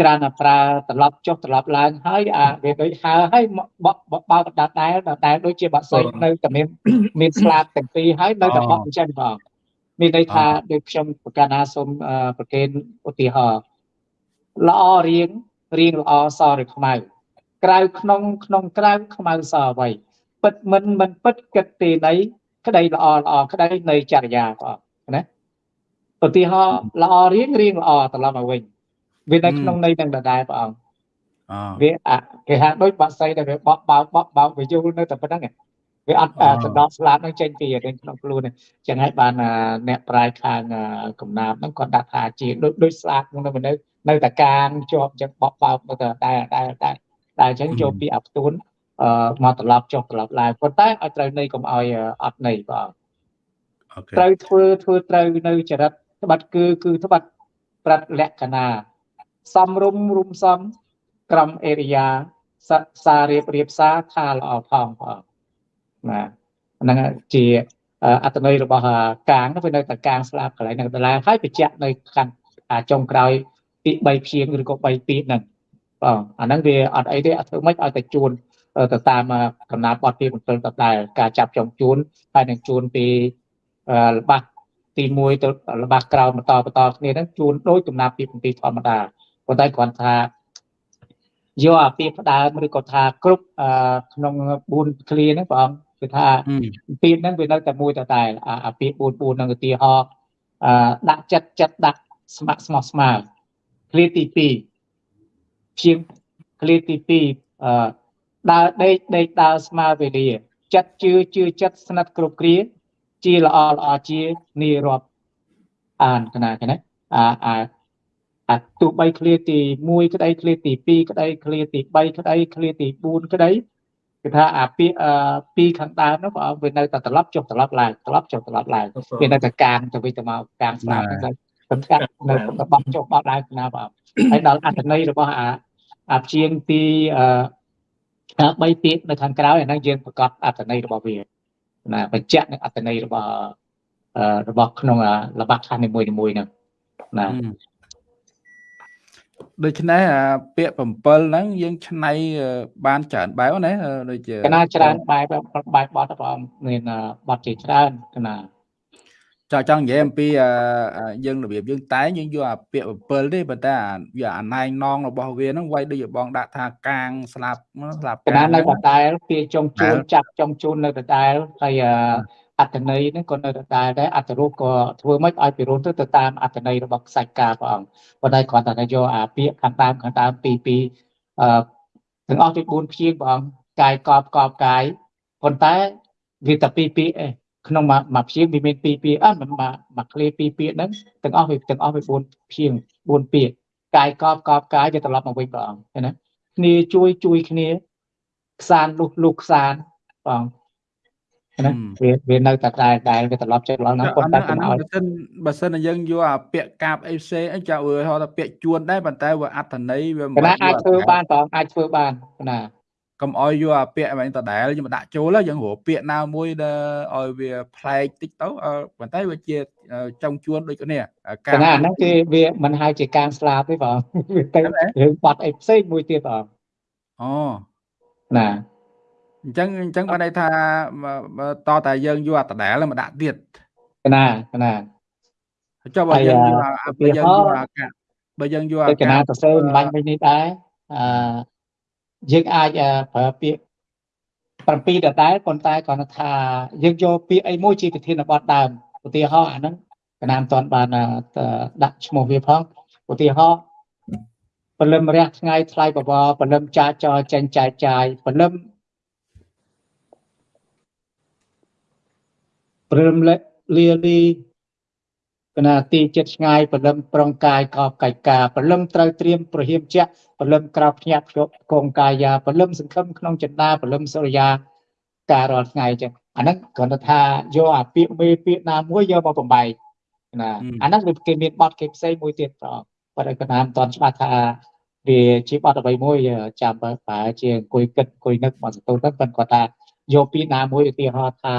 ច្រើនតែប្រើត្រឡប់ចុះត្រឡប់ឡើងហើយអាវាដូចហើហើយបកបោកដដែលដដែលដូចជាបាក់សៃនៅតែមានមានស្លាប់ទាំងពីរហើយនៅតែបកអញ្ចឹងបងមានន័យថាដូចខ្ញុំប្រកាសណាសូមប្រកេនឧទាហរណ៍ល្អរៀងរៀងល្អសឬខ្មៅក្រៅក្នុងក្នុងក្រៅខ្មៅសអ្វី ពិតមិនមិនពិតគិតទីណីក្តីល្អល្អក្តីនៃចរិយាបងណាឧទាហរណ៍ល្អរៀងរៀងល្អត្រឡប់មកវិញវានៅក្នុងន័យនឹងដដែលព្រះអង្គវាគេហៅដូចបាក់សៃដែលវាបក់បោកបក់បោកវាយល់នៅតែប៉ុណ្្នឹងវាអត់សណ្ដោស្លាប់នឹងចេញពីរឿងក្នុងខ្លួនចឹងហើយបានអ្នកប្រាយខាងកំណាបហ្នឹងគាត់ដាក់ថាជាដូចដូចស្លាប់ក្នុងនៅនៅតែកាងជាប់ចឹងបក់បោកនៅតែតែតែតែតែអញ្ចឹងចូលពីអផ្ទួនអឺ មកត្រឡប់ចុះត្រឡប់ឡើងប៉ុន្តែឲ្យត្រូវន័យកុំឲ្យអត់ន័យបាទត្រូវធ្វើធ្វើត្រូវនៅចរិតត្បិតគឺគឺត្បិតប្រដ្ឋលក្ខណៈសំរុំរុំសំក្រមអេរិយាសាររៀបរៀបសារថាល្អផងផងណាហ្នឹងជាអត្តន័យរបស់កាងវានៅតែកាងស្លាប់កន្លែងហ្នឹងដដែលហើយបញ្ជាក់នៅខាងចុងក្រោយពី3ព្យាង្គឬក៏3ពីហ្នឹងបងអាហ្នឹងវាអត់អីទេអត់ធ្វើម៉េចឲ្យតែជួន ទៅតាមកំណាបត់ពី7ដដែលការចាប់ចុងជួនហើយនឹងជួនពីល្បះទី1ទៅល្បះក្រោយបន្តបន្តគ្នាហ្នឹងជួនដូចកំណាប់ពី7ធម្មតាប៉ុន្តែគ្រាន់ថាយកអាពាក្យផ្ដើមឬក៏ថាគ្រប់ក្នុង4ឃ្លាហ្នឹងបងគឺថាពាក្យហ្នឹងវានៅតែមួយតែតែអាពាក្យ4 4ហ្នឹងឧទាហរណ៍ដាក់ចិត្តចិត្តដាក់ស្ម័គ្រស្មោះស្មៅឃ្លាទី2ជាងឃ្លាទី2អឺ ដើរដេកដេកដើរស្មើវេលាចិត្តជឿជឿចិត្តស្និទ្ធគ្រប់គ្រា ជាល្អល្អជានីរាប់អានកណាកណាអាអាអាទោះបីឃ្លាទី1ក្តីឃ្លាទី2ក្តីឃ្លាទី3ក្តីឃ្លាទី4ក្តីគឺថាអាពាក្យពីរខាងដើមនោះបងវានៅតែត្រឡប់ចុះត្រឡប់ឡើងត្រឡប់ចុះត្រឡប់ឡើងវានៅតែកាងទៅវិញទៅមកកាងស្នាមហ្នឹងសំខាន់នៅបោះចុះបោះឡើងណាបងហើយដល់អត្ថន័យរបស់អាអាព្យាង្គទីអឺ 3ពាក្យនៅខាងក្រៅអាហ្នឹងយើងប្រកាសអត្ថន័យរបស់វាណាបញ្ជាក់នឹងអត្ថន័យរបស់របស់ក្នុងល្បះខណ្ឌនីមួយៗហ្នឹងណាដូច្នេះអាពាក្យ7ហ្នឹងយើងឆ្នៃបានច្រើនបែបណាដូចជាកណាច្រើនបែបបែបបត់បងមានបត់ជាច្រើនកណា ចង់ចង់និយាយអំពីយើងរបៀបយើងតែងយើងយកអាពាក្យ7ទេប៉ុន្តែវាអាណែងណងរបស់វាហ្នឹងវាយដូចបងដាក់ថាកាងស្លាប់ស្លាប់កណានៅដដែលពាក្យចុងជួនចាប់ចុងជួននៅដដែលហើយអត្តន័យហ្នឹងក៏នៅដដែលដែរអត្តរូបក៏ធ្វើមិនឲ្យពិរុទ្ធទៅតាមអត្តន័យរបស់ខ្សាច់ការព្រះអង្គប៉ុន្តែគ្រាន់តែយកអាពាក្យខាងដើមខាងដើមពីពីអឺទាំងអស់ទី4ព្យាង្គព្រះអង្គកាយកបកបកាយប៉ុន្តែវាតែពីពីឯង ក្នុងមួយព្យាង្គវាមានពីរពាក្យអត់មួយមួយឃ្លាពីរពាក្យហ្នឹងទាំងអស់វាទាំងអស់វា4ព្យាង្គ4ពាក្យកាយកបកបកាយវាត្រឡប់មកវិញព្រះអង្គឃើញណាគ្នាជួយជួយគ្នាខ្សានលុះលុះខ្សានព្រះអង្គណាវាវានៅតែតែដែលវាត្រឡប់ចិត្តឡើងហ្នឹងប៉ុន្តែកុំឲ្យបើសិនបើសិនយើងយកអាពាក្យកាបអីផ្សេងអីចាវាហៅថាពាក្យជួនដែរប៉ុន្តែវាអត្ថន័យវាមិនអាចធ្វើបានបងអាចធ្វើបានណា កុំឲ្យយកអាពាក្យហ្នឹងដដែលយើងដាក់ចូលយើងរកពាក្យណាមួយដែលឲ្យវាប្លែកតិចទៅប៉ុន្តែវាជាចុងជួនដូចគ្នាកាលហ្នឹងគឺវាមិនហៅជាការស្លាប់ទេបងវាទៅរឿងបាត់អីផ្សេងមួយទៀតបងអូណាអញ្ចឹងអញ្ចឹងបានន័យថាតតែយើងយកអាដដែលមកដាក់ទៀតកណាកណាចុះបើយើងយកបើយើងយកអាកាបើយើងយកអាកាកណាទៅសេមិនបាញ់វិញនេះដែរអឺ យើងអាចប្រើពាក្យ7ដដែលប៉ុន្តែគាត់ថាយើងយកពាក្យអីមួយជាប្រធានបទដើមឧទាហរណ៍អាហ្នឹងកណាមិនទាន់បានដាក់ឈ្មោះវាផងឧទាហរណ៍ពលឹមរះថ្ងៃថ្លៃបបរពលឹមចាចរចេញចែកចាយពលឹមព្រមលាលី កណាទីចិត្តឆ្ងាយព្រលឹមប្រងកាយកោបកាយការព្រលឹមត្រូវត្រៀមប្រហៀមជាព្រលឹមក្រោបភ្ញាក់ភ្ជាប់កងកាយាព្រលឹមសង្ឃឹមក្នុងចិន្តាព្រលឹមសុរិយាការរាល់ថ្ងៃចឹងអាហ្នឹងគ្រាន់តែថាយកអាពាក្យមេពាក្យណាមួយយកមកបំបែកណាអាហ្នឹងវាគេមានបទគេផ្សេងមួយទៀតប្រប៉ុន្តែក៏តាមតន់ច្បាស់ថាវាជាបទអ្វីមួយចាំបើប្រហែលជាអង្គុយគិតអង្គុយនឹកមកសន្ទុះទៅប៉ុន្តែគាត់ថាយកពាក្យណាមួយឧទាហរណ៍ថា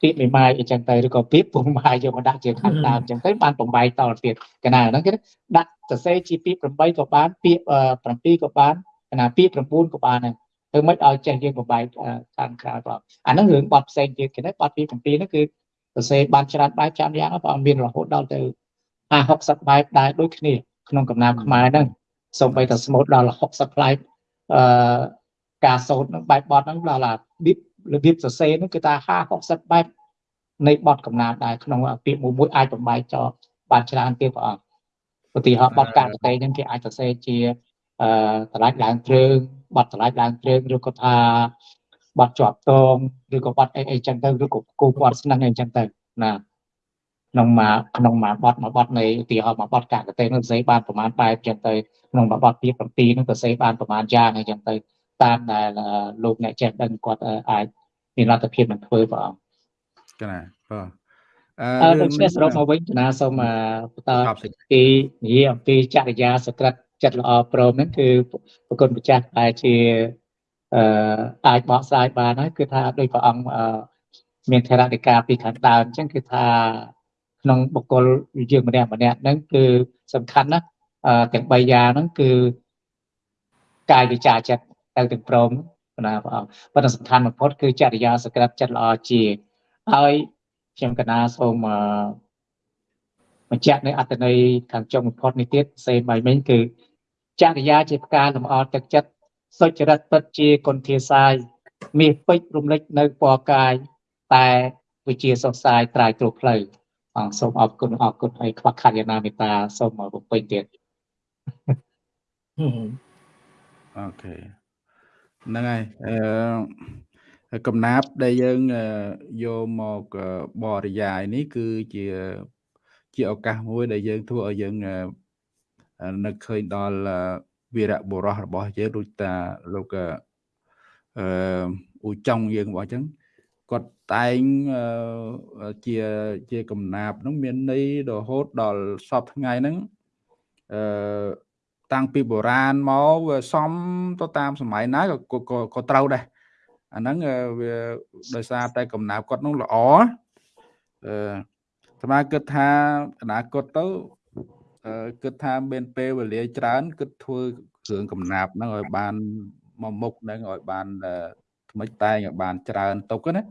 ពាក្យមេម៉ាយអញ្ចឹងទៅឬក៏ពាក្យពុំម៉ាយយកមកដាក់ជាខាងដើមអញ្ចឹងទៅបានបំបែកតទៀតកណាហ្នឹងគេដាក់សរសេរជាពាក្យ8ក៏បានពាក្យ7ក៏បានកណាពាក្យ9ក៏បានដែរធ្វើម៉េចឲ្យចេះយើងបំបែកខាងក្រៅបងអាហ្នឹងរឿងបត់ផ្សេងទៀតគេណាបត់ពី7ហ្នឹងគឺសរសេរបានច្រើនបែបចាំយ៉ាងបងមានរហូតដល់ទៅ50 60បែបដែរដូចគ្នាក្នុងកំណាព្យខ្មែរហ្នឹងសូម្បីតែស្មូតដល់60ផ្លែអឺការសូត្រហ្នឹងបែបបត់ហ្នឹងដល់របៀប របៀបសរសេរហ្នឹងគឺថា50 60បែបនៃបត់កំណាព្យដែរក្នុងពាក្យមួយមួយអាចបំបែកចោលបានច្រើនទៀតព្រះអង្គឧទាហរណ៍បត់ការកតេហ្នឹងគេអាចសរសេរជាអឺតម្លាច់ឡើងគ្រឿងបត់តម្លាច់ឡើងគ្រឿងឬក៏ថាបត់ជាប់តងឬក៏បត់អីអីចឹងទៅឬក៏គូបត់ស្នឹងអីចឹងទៅណាក្នុងមួយក្នុងមួយបត់មួយបត់នៃឧទាហរណ៍មួយបត់កាកតេនឹងសរសេរបានប្រមាណបែបចឹងទៅក្នុងមួយបត់ទី7នឹងសរសេរបានប្រមាណយ៉ាងអីចឹងទៅតាមដែលលោកអ្នកចេះដឹងគាត់អាច មានលទ្ធភាពនឹងធ្វើព្រះអង្គកណាបាទអឺដូច្នេះសរុបមកវិញកណាសូមបន្តពីនិយាយអំពីចរិយាសក្តិចិត្តល្អព្រមហ្នឹងគឺប្រគុណម្ចាស់តែជាអឺអាចបកស្រាយបានហើយគឺថាដោយព្រះអង្គមានធរណិកាពីខាងដើមអញ្ចឹងគឺថាក្នុងបុគ្គលយើងម្នាក់ម្នាក់ហ្នឹងគឺសំខាន់ណាស់ទាំង3យ៉ាងហ្នឹងគឺកាយវិចារចិត្តទៅទាំងព្រម ណាព្រះអង្គប៉ុន្តែសំខាន់បំផុតគឺចរិយាសក្តិចិត្តល្អជាហើយខ្ញុំកណាសូមបញ្ជាក់នៅអត្តន័យខាងចុងបំផុតនេះទៀតសេបៃមិញគឺចរិយាជាផ្កាលម្អទឹកចិត្តសុចរិតពិតជាគុណធាសាយមាសពេជ្ររំលេចនៅពណ៌កាយតែវិជាសុខសាយត្រាយទ្រផ្លូវអង្គសូមអរគុណអរគុណហើយខ្វះខាតយ៉ាងណាមេត្តាសូមបំពេញទៀតអូខេ ហ្នឹងហើយអឺកំណាប់ដែលយើងយកមកបរិយាយនេះ គឺជាជាឱកាសមួយ ដែលយើងធ្វើឲ្យយើងនឹកឃើញដល់វីរៈបុរសរបស់យើងដូចតាលោកអឺអ៊ូចុងយើងរបស់អញ្ចឹងគាត់តែងជាជាកំណាប់ហ្នឹងមានន័យរហូតដល់សពថ្ងៃហ្នឹងអឺ តាំងពីបុរាណមកវាសំទៅតាមសម័យណាក៏ក៏ត្រូវដែរអាហ្នឹងវាដោយសារតែកំណាប់គាត់នោះល្អអឺស្មាគិតថាអនាគតទៅគិតថាមានពេលវេលាច្រើនគិតធ្វើគ្រឿងកំណាប់ហ្នឹងឲ្យបានមកមុខហ្នឹងឲ្យបានថ្មិចតែងឲ្យបានច្រើនទុកណា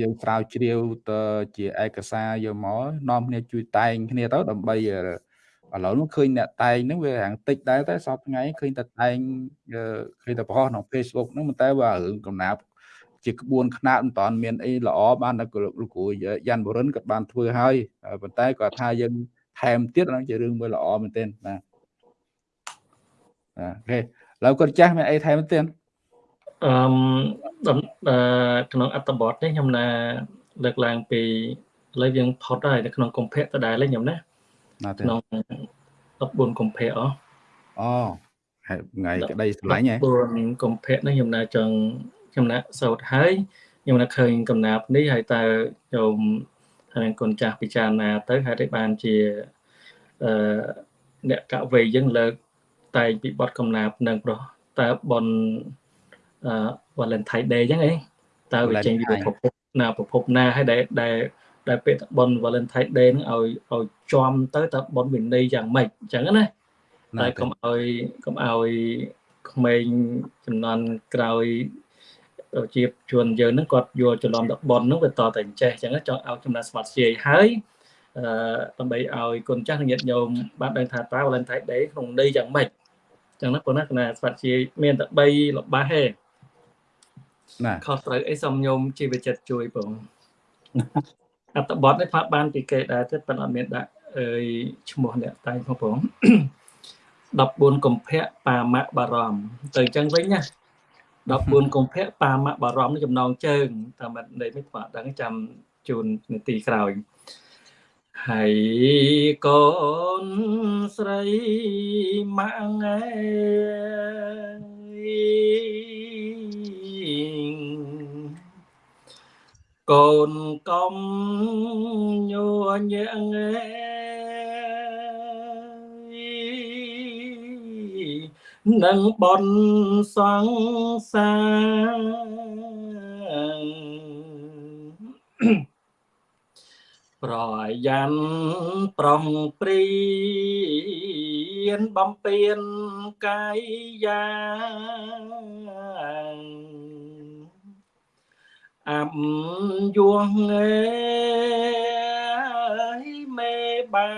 យើងស្រាវជ្រាវទៅជាឯកសារយកមកនាំគ្នាជួយតែងគ្នាទៅដើម្បី ឥឡូវនោះឃើញអ្នកតែងហ្នឹងវាហាងតិចដែរតែសពថ្ងៃឃើញតែតែងឃើញតែប្រហោះក្នុង Facebook ហ្នឹងតែបើរឿងកំណាប់ជាក្បួនខ្នាតមិនតាន់មានអីល្អបានតែលោកគ្រូយ៉ាន់បរិនក៏បានធ្វើហើយប៉ុន្តែគាត់ថាយើងថែមទៀតហ្នឹងជារឿងមួយល្អមែនទែនបាទអូខេឥឡូវគាត់ចាស់មានអីថែមទៀតអឺក្នុងអត្តបទនេះខ្ញុំណាលើកឡើងពីឥឡូវយើងផុតហើយនៅក្នុងកុម្ភៈដដែលខ្ញុំណា ក្នុង14កុម្ភៈអអូថ្ងៃក្តីស្រឡាញ់ហ៎14កុម្ភៈនេះខ្ញុំណាចង់ខ្ញុំណាសោតហើយខ្ញុំណាឃើញកំណាប់នេះហើយតើខ្ញុំហើយគុណចាស់ពិចារណាទៅហេតុអីបានជាអឺអ្នកកវេយើងលើកតែងពីបទកំណាប់នឹងប្រុសតើបនអឺ Valentine Day អញ្ចឹងអីតើវាចេញពីប្រភពណាប្រភពណាហើយដែលដែល ដែលពេលបន Valentine Day ហ្នឹងឲ្យឲ្យចំទៅតើបនវិន័យយ៉ាងម៉េចអញ្ចឹងណាតែកុំឲ្យកុំឲ្យក្មេងចំនួនក្រោយជាជួនយើងហ្នឹងគាត់យល់ច្រឡំដល់បនហ្នឹងវាតតែចេះអញ្ចឹងចង់ឲ្យចំណាត់ស្មាត់ជាយហើយអឺដើម្បីឲ្យគុណចាស់ញាតិញោមបានដឹងថាតើ Valentine Day ក្នុងន័យយ៉ាងម៉េចចឹងណាប៉ុន្តែគណៈស្វាត់ជាមានតែ3លបាសទេណាខុសត្រូវអីសំញោមជីវចិត្តជួយបង អត្តបទនេះផាត់បានពីគេដែរទេប៉ុន្តែអត់មានដាក់អើយឈ្មោះអ្នកតែងផងបង14កុម្ភៈបាមៈបារមទៅអញ្ចឹងវិញណា14កុម្ភៈបាមៈបារមនេះចំណងជើងតាមន័យមិនស្គាល់ដឹងចាំជូននាទីក្រោយហើយកូនស្រីម៉ាក់អើ កូនកំញញងនឹងបនសង្សារប្រយ៉ាន់ប្រុងព្រៀនបំពេញកាយយ៉ាង អាប់យួងអេមេបែ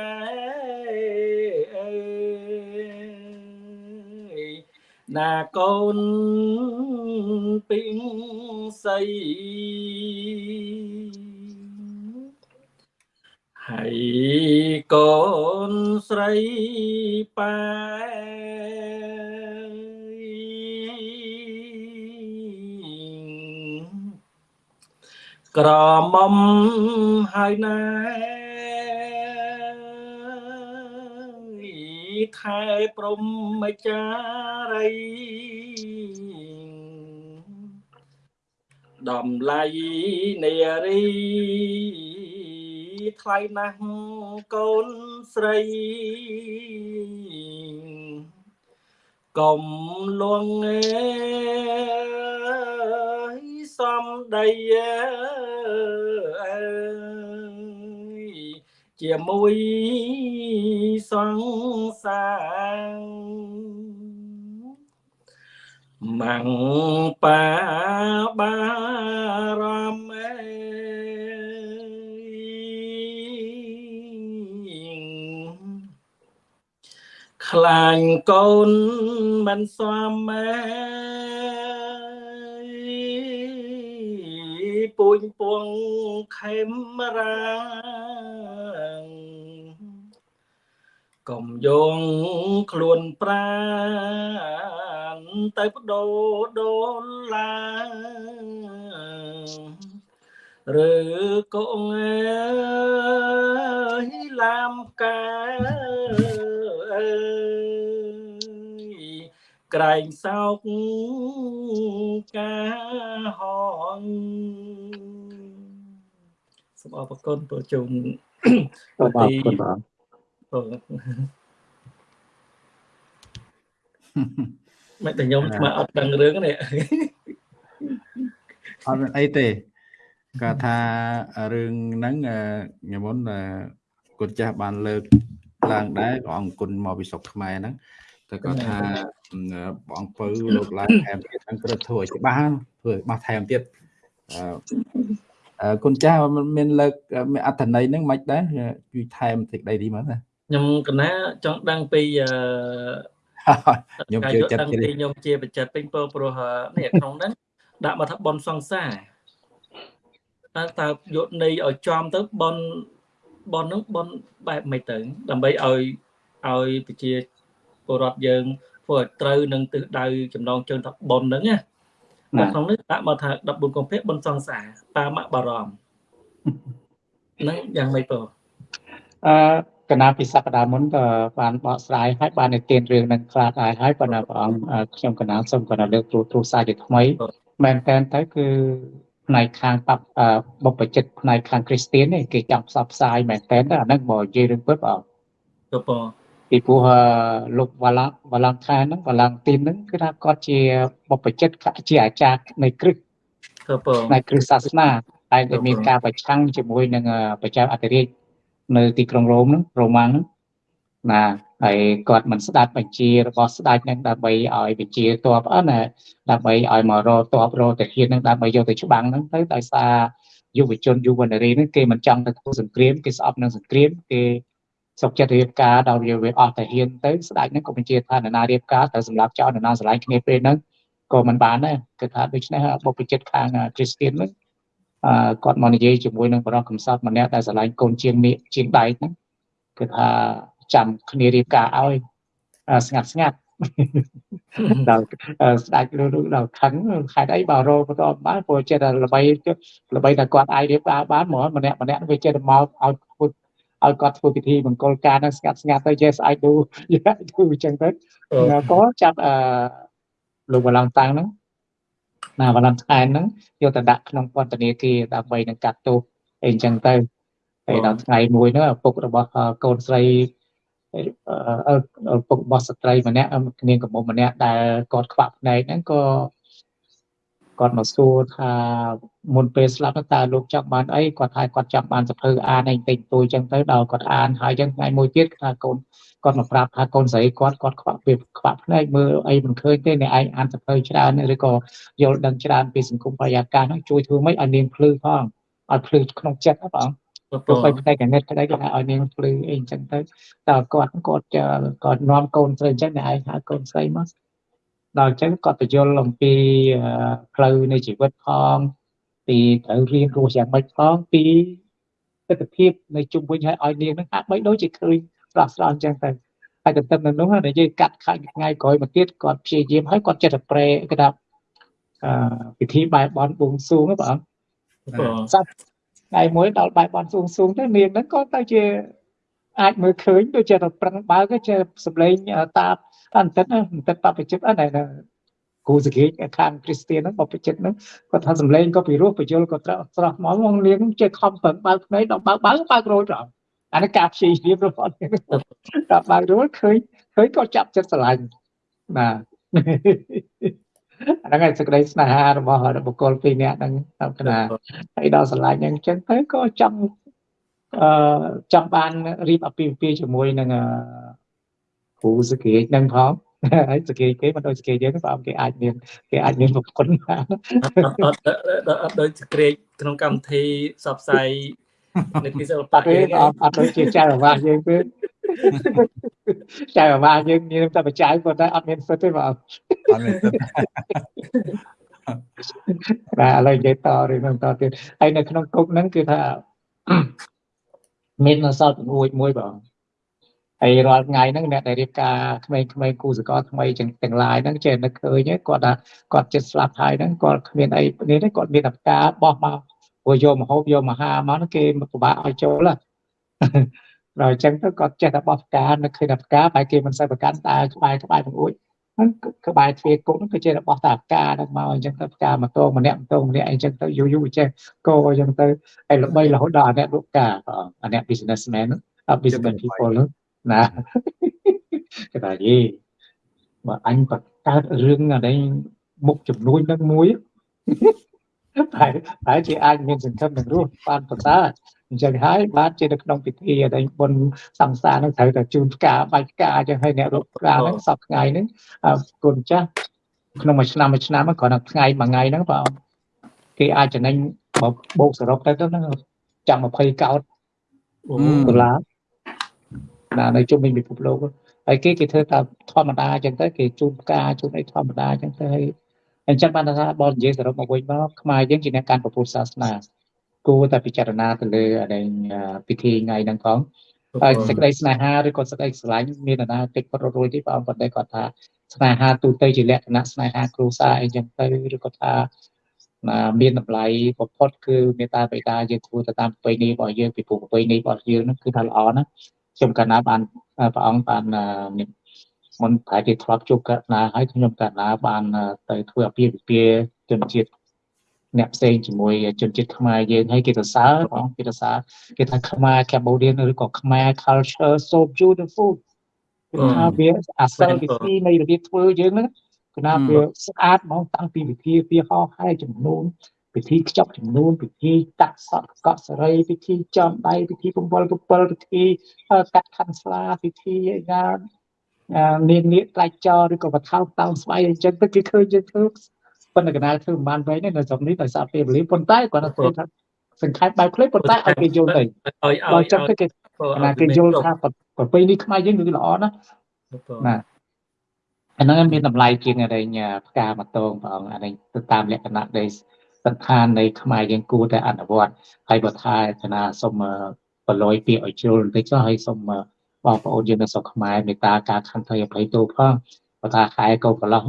ណាកូនពីងសីហើយកូនស្រីប៉ែ ក្រមុំហើយណាខែព្រំម្ចារីដំឡៃនារីថ្លៃណាស់កូនស្រីកុំលងអើយ សំដីអើយជាមួយសង្សារម៉ាំងបាបារមខ្លាញ់កូនមិនស្វាម៉ែ ពូញពងខេមរាកុំយងខ្លួនប្រានទៅបដូរដូនឡាឬក៏ងើយឡាមកាអើយ ក្រែងសោកការហងសូមអរគុណប្រជុំអរគុណបាទមិនតែខ្ញុំស្មើអត់ដឹងរឿងនេះអត់មានអីទេគាត់ថារឿងហ្នឹងញមុនគុណចាស់បានលើកឡើងដែរក៏អង្គគុណមកពីស្រុកខ្មែរហ្នឹង តែគាត់ថាបងអង្គពៅលោកឡើងថែមទៀតហ្នឹងត្រូវធ្វើឲ្យច្បាស់ធ្វើឲ្យច្បាស់ថែមទៀតអឺគុណចាស់មានលើកមានអត្ថន័យហ្នឹងមិនដែរជួយថែមតិចដីទីមើលណាខ្ញុំកណាចង់ដឹងពីអឺខ្ញុំជឿចិត្តពីខ្ញុំជាបច្ចិតពេញពោព្រោះនេះក្នុងហ្នឹងដាក់មកថាបនសង្សារតើតើយកន័យឲ្យចំទៅបនបនហ្នឹងបនបែបមិនទៅដើម្បីឲ្យឲ្យប្រជា ពលរដ្ឋយើងធ្វើឲ្យត្រូវនឹងទិសដៅចំណងជើងថាបនហ្នឹងណានៅក្នុងនេះដាក់មកថា14កុម្ភៈបនសង្សារតាមបារម្ភហ្នឹងយ៉ាងម៉េចបងអឺកណាពីសប្តាហ៍មុនក៏បានបកស្រាយហើយបាននិទានរឿងនឹងខ្លះដែរហើយប៉ុន្តែព្រះអង្គខ្ញុំកណាសូមគាត់លើកទូទូរស័ព្ទជាថ្មីមែនតើទៅគឺផ្នែកខាងបបបុព្វជិតផ្នែកខាងគ្រីស្ទៀននេះគេចង់ផ្សព្វផ្សាយមែនតើអាហ្នឹងបើនិយាយរឿងពិតបងទៅបង ពីព្រោះលោកវ៉ាឡាវ៉ាឡាំងខានហ្នឹងវ៉ាឡាំងទីនហ្នឹងគឺថាគាត់ជាបុព្វជិតជាអាចារ្យនៃគ្រិស្តទៅបងផ្នែកគ្រិស្តសាសនាតែតែមានការប្រឆាំងជាមួយនឹងប្រជាអធិរាជនៅទីក្រុងរ៉ូមហ្នឹងរ៉ូម៉ាំងហ្នឹងណាហើយគាត់មិនស្ដាប់បញ្ជារបស់ស្ដេចនឹងដើម្បីឲ្យបញ្ជាតបអត់ណាដើម្បីឲ្យមករតបរតាហ៊ាននឹងដើម្បីយកទៅច្បាំងហ្នឹងទៅដោយសារយុវជនយុវនារីហ្នឹងគេមិនចង់ទៅធ្វើសង្គ្រាមគេស្អប់នឹងសង្គ្រាមគេ សុខចិត្តរៀបការដល់វាវាអស់តាហ៊ានទៅស្ដេចហ្នឹងក៏បញ្ជាថានរណារៀបការត្រូវសម្រាប់ចោលនរណាស្រឡាញ់គ្នាពេលហ្នឹងក៏មិនបានដែរគឺថាដូច្នេះបុព្វជិតខាងគ្រីស្ទៀនហ្នឹងអឺគាត់មកនិយាយជាមួយនឹងបរិសកំសត់ម្នាក់ដែលស្រឡាញ់កូនជាងនេះជាងដៃហ្នឹងគឺថាចាំគ្នារៀបការឲ្យស្ងាត់ស្ងាត់ដល់ស្ដេចឬដល់ខឹងខេតអីបើរោបន្តបានព្រោះចិត្តល្បីល្បីតែគាត់អាចរៀបការបានហ្មងម្នាក់ម្នាក់វាចិត្តមកឲ្យ ឲ្យគាត់ធ្វើពិធីមង្គលការនឹងស្ងាត់ស្ងាត់ទៅ yes I do yeah I do អញ្ចឹងទៅក៏ចាប់អឺលោកបឡងតាំងហ្នឹងណាបឡងថែនហ្នឹងយកទៅដាក់ក្នុងពន្ធនាគារដើម្បីនឹងកាត់ទោសអីអញ្ចឹងទៅហើយដល់ថ្ងៃមួយហ្នឹងឪពុករបស់កូនស្រីឪពុករបស់ស្ត្រីម្នាក់នាងកំមុំម្នាក់ដែលគាត់ខ្វាក់ភ្នែកហ្នឹងក៏ គាត់មកសួរថាមុនពេលស្លាប់តើលោកចង់បានអីគាត់ថាគាត់ចង់បានសភៅអានអីតិចតួចចឹងទៅដល់គាត់អានហើយចឹងថ្ងៃមួយទៀតថាកូនគាត់មកប្រាប់ថាកូនស្រីគាត់គាត់ខ្វាក់ពេលខ្វាក់ភ្នែកមើលអីមិនឃើញទេអ្នកឯងអានសភៅច្រើនឬក៏យល់ដឹងច្រើនពីសង្គមបរិយាកាសហ្នឹងជួយធ្វើម៉េចឲ្យនាងភ្លឺផងឲ្យភ្លឺក្នុងចិត្តណាបងព្រោះពេលផ្នែកកណិតក្តីគាត់ឲ្យនាងភ្លឺអីអញ្ចឹងទៅតើគាត់គាត់គាត់នាំកូនស្រីអញ្ចឹងអ្នកឯងហៅកូនស្រីមក ដល់អញ្ចឹងគាត់បញ្យល់អំពីផ្លូវនៃជីវិតផងពីត្រូវរៀនរស់យ៉ាងម៉េចផងពីទស្សនវិជ្ជានៃជុំវិញឲ្យឲ្យនាងនឹងហាក់បីដូចជាឃើញស្រស់ស្រស់អញ្ចឹងទៅហើយទៅទៅនោះនិយាយកាត់ខាច់ថ្ងៃក្រោយមកទៀតគាត់ព្យាយាមហើយគាត់ចិត្តប្រែគេថាអឺពិធីបែបបនបួងសួងហ្នឹងបងសត្វថ្ងៃមួយដល់បែបបនសួងសួងទៅនាងហ្នឹងក៏ទៅជាអាចមើលឃើញដូចជាប្រឹងបើកជាសម្លេងតា អន្តិតអន្តិតបព្វជិតអីណាគូសគេខាងគ្រីស្ទៀនហ្នឹងបព្វជិតហ្នឹងគាត់ថាសម្លេងក៏ពីរោះបញ្យលក៏ត្រស្រស់មកមកនាងចេះខំប្រឹងបើកភ្នែកដល់បើកបើកបើករោចដល់អានេះការព្យាយាមរបស់ដល់បើករោចឃើញឃើញក៏ចាប់ចិត្តស្រឡាញ់បាទអាហ្នឹងឯងសេចក្តីស្នេហារបស់បុគ្គលពីរនាក់ហ្នឹងតាមគណៈហើយដល់ស្រឡាញ់អញ្ចឹងទៅក៏ចង់អឺចង់បានរៀបអាពាហ៍ពិពាហ៍ជាមួយនឹង គ្រូសកេតនឹងផងហើយសកេតគេមិនដូចសកេតយើងទេបើគេអាចមានគេអាចមានប្រគុណបានអត់អត់ដូចសកេតក្នុងកម្មវិធីសបផ្សាយនៅទីសិល្បៈទេអត់អត់ដូចជាចៅអាវាសយើងទេចៅអាវាសយើងមានតែបច្ច័យប៉ុន្តែអត់មានសិទ្ធទេបងអត់មានសិទ្ធបាទឥឡូវនិយាយតរឿងតទៀតហើយនៅក្នុងគុកហ្នឹងគឺថាមាននៅសល់ពងួយមួយបង ហើយរាល់ថ្ងៃហ្នឹងអ្នកដែលរៀបការក្មេងៗគូសកលថ្មីចឹងទាំងឡាយហ្នឹងចេះនឹកឃើញគាត់ថាគាត់ចិត្តស្លាប់ហើយហ្នឹងគាត់គ្មានអីនេះទេគាត់មានតែការបោះមកព្រោះយកមហូបយកមហាមកហ្នឹងគេពិបាកឲ្យចូលដល់អញ្ចឹងទៅគាត់ចេះតែបោះផ្កានឹកឃើញតែផ្កាបែរគេមិនសូវប្រកាន់តែក្បែរក្បែរបង្អួចហ្នឹងក្បែរទ្វារគុកហ្នឹងគឺចេះតែបោះតែផ្កាហ្នឹងមកអញ្ចឹងទៅផ្កាមកតងម្នាក់តងម្នាក់អញ្ចឹងទៅយូរយូរចេះកអញ្ចឹងទៅហើយល្បីរហូតដល់អ្នកលក់ផ្កាអាអ្នក businessman ហ្នឹង business people ហ្នឹង ណាគេថាយីបើអញបកកើតរឿងអានេះមុខចំនួននឹងមួយតែតែជាអាចមានសង្ឃឹមនឹងរស់បានប្រសើរអញ្ចឹងហើយបានជានៅក្នុងពិធីអីបុណ្យសង្សារនឹងត្រូវតែជូនផ្កាបាច់ផ្កាអញ្ចឹងហើយអ្នករកផ្កាហ្នឹងសពថ្ងៃហ្នឹងគុណចាស់ក្នុងមួយឆ្នាំមួយឆ្នាំគ្រាន់តែថ្ងៃមួយថ្ងៃហ្នឹងបើគេអាចចំណេញបោកសរុបទៅទៅហ្នឹងចាំ20កោតដុល្លារ ណានៅជុំវិញពិភពលោកហើយគេគេធ្វើតាមធម្មតាអញ្ចឹងទៅគេជូនផ្កាជូនអីធម្មតាអញ្ចឹងទៅហើយអញ្ចឹងបានថាបើនិយាយសរុបមកវិញមកខ្មែរយើងជាអ្នកកាន់ពុទ្ធសាសនាគួរតែពិចារណាទៅលើអានេះពិធីថ្ងៃហ្នឹងផងហើយសេចក្តីស្នេហាឬក៏សេចក្តីស្រឡាញ់មាននរណាតិចផុតរួចទេបងប៉ុន្តែគាត់ថាស្នេហាទូទៅជាលក្ខណៈស្នេហាគ្រួសារអីចឹងទៅឬក៏ថាមានតម្លៃបំផុតគឺមេត្តាបិតាយើងគួរទៅតាមប្រពៃណីរបស់យើងពីព្រោះប្រពៃណីរបស់យើងហ្នឹងគឺថាល្អណាស់ ខ្ញុំកាលណាបានព្រះអង្គបានមុនប្រហែលជាធ្លាប់ជួបកណាហើយខ្ញុំកាលណាបានទៅធ្វើអាពាហ៍ពិពាហ៍ជនជាតិអ្នកផ្សេងជាមួយជនជាតិខ្មែរយើងហើយគេសរសើរបងគេសរសើរគេថាខ្មែរ Cambodian ឬក៏ខ្មែរ culture so beautiful គឺថាវាអាសិលវិធីនៃរបៀបធ្វើយើងហ្នឹងគឺថាវាស្អាតហ្មងតាំងពីវិធីវាហោហើយចំនួន ពិធីខ្ចប់ចំនួនពិធីកាត់សក់កក់សរីពិធីចំដៃពិធីពំវល់ពំពិលពិធីកាត់ខាន់ស្លាពិធីណានាងនាគត្រាច់ចរឬក៏បថោកតោងស្បៃអញ្ចឹងទៅគេឃើញយើងធ្វើប៉ុន្តែកណាលធ្វើមិនបានវិញនៅស្រុកនេះដោយសារពេលវេលាប៉ុន្តែគាត់ថាធ្វើថាសង្ខេបបែបខ្លីប៉ុន្តែឲ្យគេយល់ទៅឲ្យឲ្យចឹងទៅគេណាគេយល់ថាប្រពៃនេះខ្មែរយើងគឺល្អណាស់ណាអាហ្នឹងមានតម្លៃជាងអរិញផ្កាមកតងព្រះអង្គអានេះទៅតាមលក្ខណៈនៃ សន្តាននៃខ្មែរយើងគួរតែអនុវត្តហើយបើថាគណៈសូមបលយពាក្យឲ្យជ្រុលបន្តិចចុះហើយសូមបងប្អូនយើងនៅស្រុកខ្មែរមេត្តាការខន្តីអភ័យទោសផងបើថាខែកោកន្លោះ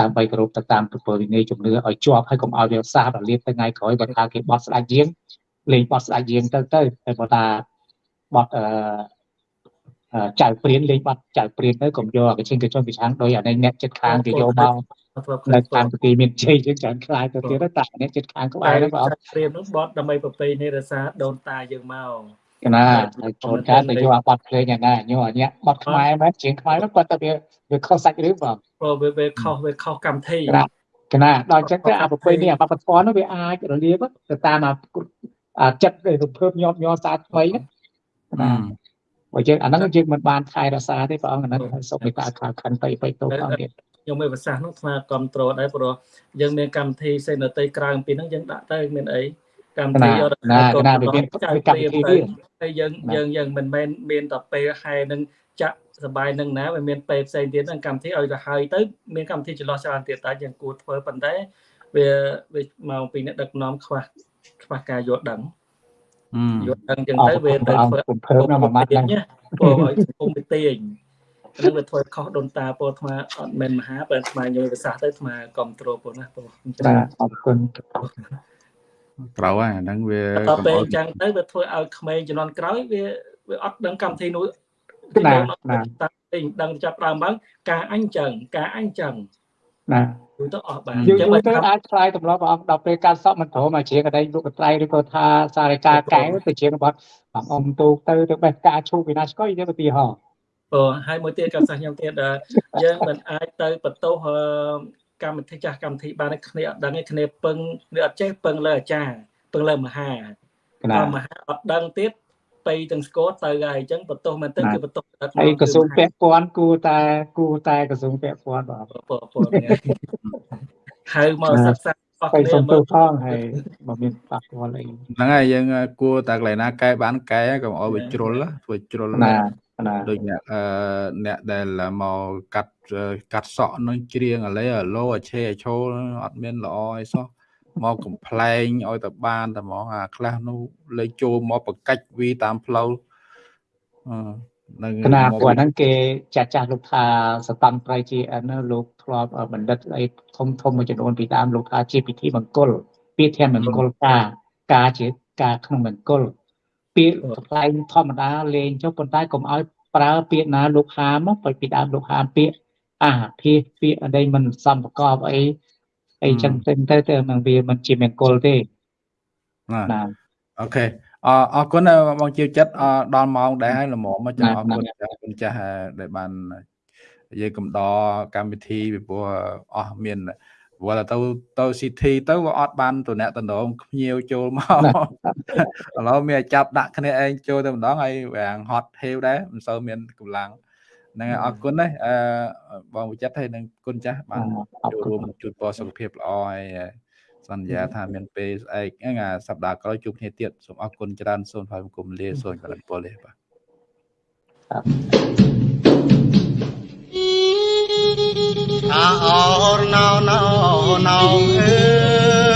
ដើម្បីគោរពទៅតាមប្រពៃណីជំនឿឲ្យជាប់ហើយកុំឲ្យវាសាបរលាបទៅថ្ងៃក្រោយបើថាគេបោះស្ដាច់យើងលេងបោះស្ដាច់យើងទៅទៅតែបើថាបត់អឺចៅព្រៀនលេងបាត់ចៅព្រៀនទៅកុំយកកញ្ចឹងកញ្ចឹងកញ្ឆាំងដោយអានេះអ្នកចិត្តខាងគេយកមក នៅតាមប្រទីមានជ័យយើងច្រើនខ្លាយទៅទៀតតែអ្នកចិត្តខាងក្បែរហ្នឹងបងព្រៀននោះបត់ដើម្បីប្រពៃនេះរសាដូនតាយើងមកកណាចូលការទៅយកអាបត់ភ្លេងយ៉ាងណាញោអានេះបត់ខ្មែរមែនជាងខ្មែរនោះគាត់ទៅវាវាខុសសាច់រឿងបងព្រោះវាវាខុសវាខុសកម្មវិធីកណាដល់អញ្ចឹងទៅអាប្រពៃនេះអាបត់ធម៌នោះវាអាចរលាបទៅតាមអាចិត្តរំភើបញាប់ញ័រសាថ្មីណាបើយើងអាហ្នឹងយើងមិនបានថែរក្សាទេព្រះអង្គអាហ្នឹងសូមមេត្តាខខណ្ឌបៃបៃតោព្រះអង្គទៀត ខ្ញុំមានប្រសាសន៍នោះស្មាគ្រប់ត្រូលដែរព្រោះយើងមានកម្មវិធីសេនតីក្រៅពីហ្នឹងយើងដាក់ទៅមានអីកម្មវិធីយកណាណាវាមានកម្មវិធីទៀតហើយយើងយើងយើងមិនមែនមានតែពេលហែនឹងចាក់សបាយនឹងណាវាមានពេលផ្សេងទៀតហ្នឹងកម្មវិធីឲ្យទៅហើយទៅមានកម្មវិធីចន្លោះច្រើនទៀតតែយើងគួរធ្វើប៉ុន្តែវាវាមកពីអ្នកដឹកនាំខ្វះខ្វះការយល់ដឹងយល់ដឹងចឹងទៅវាទៅធ្វើភើណាមួយម៉ាត់ហ្នឹងពោឲ្យសង្គមទៅទាញ នឹងវាធ្វើខុសដូនតាពោថ្មអត់មែនមហាបើថ្មយល់ភាសាទៅថ្មគ្រប់ត្រូលពោណាពោចាអរគុណត្រូវហើយអាហ្នឹងវាតទៅអញ្ចឹងទៅវាធ្វើឲ្យក្មេងជំនាន់ក្រោយវាវាអត់ដឹងកម្មវិធីនោះណាណាតែដឹងចាប់ដើមមកការអញចឹងការអញចឹងណាយូរទៅអស់បានអញ្ចឹងទៅអាចឆ្លើយទម្លាប់ព្រះអង្គដល់ពេលការសក់មិនព្រមមកជាកដីលោកកត្រៃឬក៏ថាសារការកែទៅជារបស់បងអ៊ំទូទៅទៅបេះការឈូពីណាស្គយទៅឧទាហរណ៍ អូហើយមួយទៀតក៏សាសខ្ញុំទៀតយើងមិនអាចទៅបន្ទោសកម្មវិធីចាស់កម្មវិធីបានគ្នាអត់ដឹងគ្នាពឹងគ្នាអត់ចេះពឹងលើអាចារ្យពឹងលើមហាតែមហាអត់ដឹងទៀតទៅទាំងស្គរទៅហើយអញ្ចឹងបន្ទោសមែនទៅគឺបន្ទោសហើយក្រសួងពាក់ព័ន្ធគួរតែគួរតែក្រសួងពាក់ព័ន្ធបាទបងប្អូនហៅមកសិក្សាអស់គ្នាមើលផងហើយបើមានប៉ះពាល់អីហ្នឹងហើយយើងគួរតែកន្លែងណាកែបានកែកុំឲ្យវាជ្រុលធ្វើជ្រុលណាណា ដូចអ្នកអឺអ្នកដែលមកកាត់កាត់សក់នឹងច្រៀងអាឡេអាឡូអាឆេអាឈោអត់មានល្អអីសោះមកកំ pl ែងឲ្យទៅបានតែហ្មងអាខ្លះនោះលេចចូលមកបកាច់វីតាមផ្លូវអឺនឹងគណៈព្រោះហ្នឹងគេចាស់ចាស់លោកថាសតន្ត្រៃជាអនលោកធ្លាប់បណ្ឌិតអីធំធំមួយចំនួនពីដើមលោកថាជាពិធីមង្គលពាក្យធម៌មង្គលការការជាការក្នុងមង្គល ពាក្យថ្លែងធម្មតាលេងចុះប៉ុន្តែកុំឲ្យប្រើពាក្យណាលោកហាមបើពីដើមលោកហាមពាក្យអាភាពាក្យអីមិនសំប្រកបអីអីចឹងទៅទៅទៅនឹងវាមិនជាមង្គលទេណាអូខេអអរគុណបងជាចិត្តដល់ម៉ោងដែរហើយល្មមមកចាំអរគុណចាស់គុណចាស់ដែលបាននិយាយកំដរកម្មវិធីពីព្រោះអស់មាន ព្រោះទៅទៅ CT ទៅក៏អត់បានតំណតំណងភ្ញៀវចូលមកឥឡូវមានចាប់ដាក់គ្នាឯងចូលទៅម្ដងហើយវាងហត់ហេវដែរមិនសូវមានកម្លាំងហ្នឹងហើយអរគុណណាស់អឺបងវិចិត្រហើយនឹងគុណចាស់បានចូលរួមជួបពរសុខភាពល្អហើយសន្យាថាមានពេលស្អែកហ្នឹងអាសប្តាហ៍ក្រោយជួបគ្នាទៀតសូមអរគុណច្រើនសូមថ្លែងបង្គំលាសូមកលិនពលទេបាទ អាអរណោណោណោអើ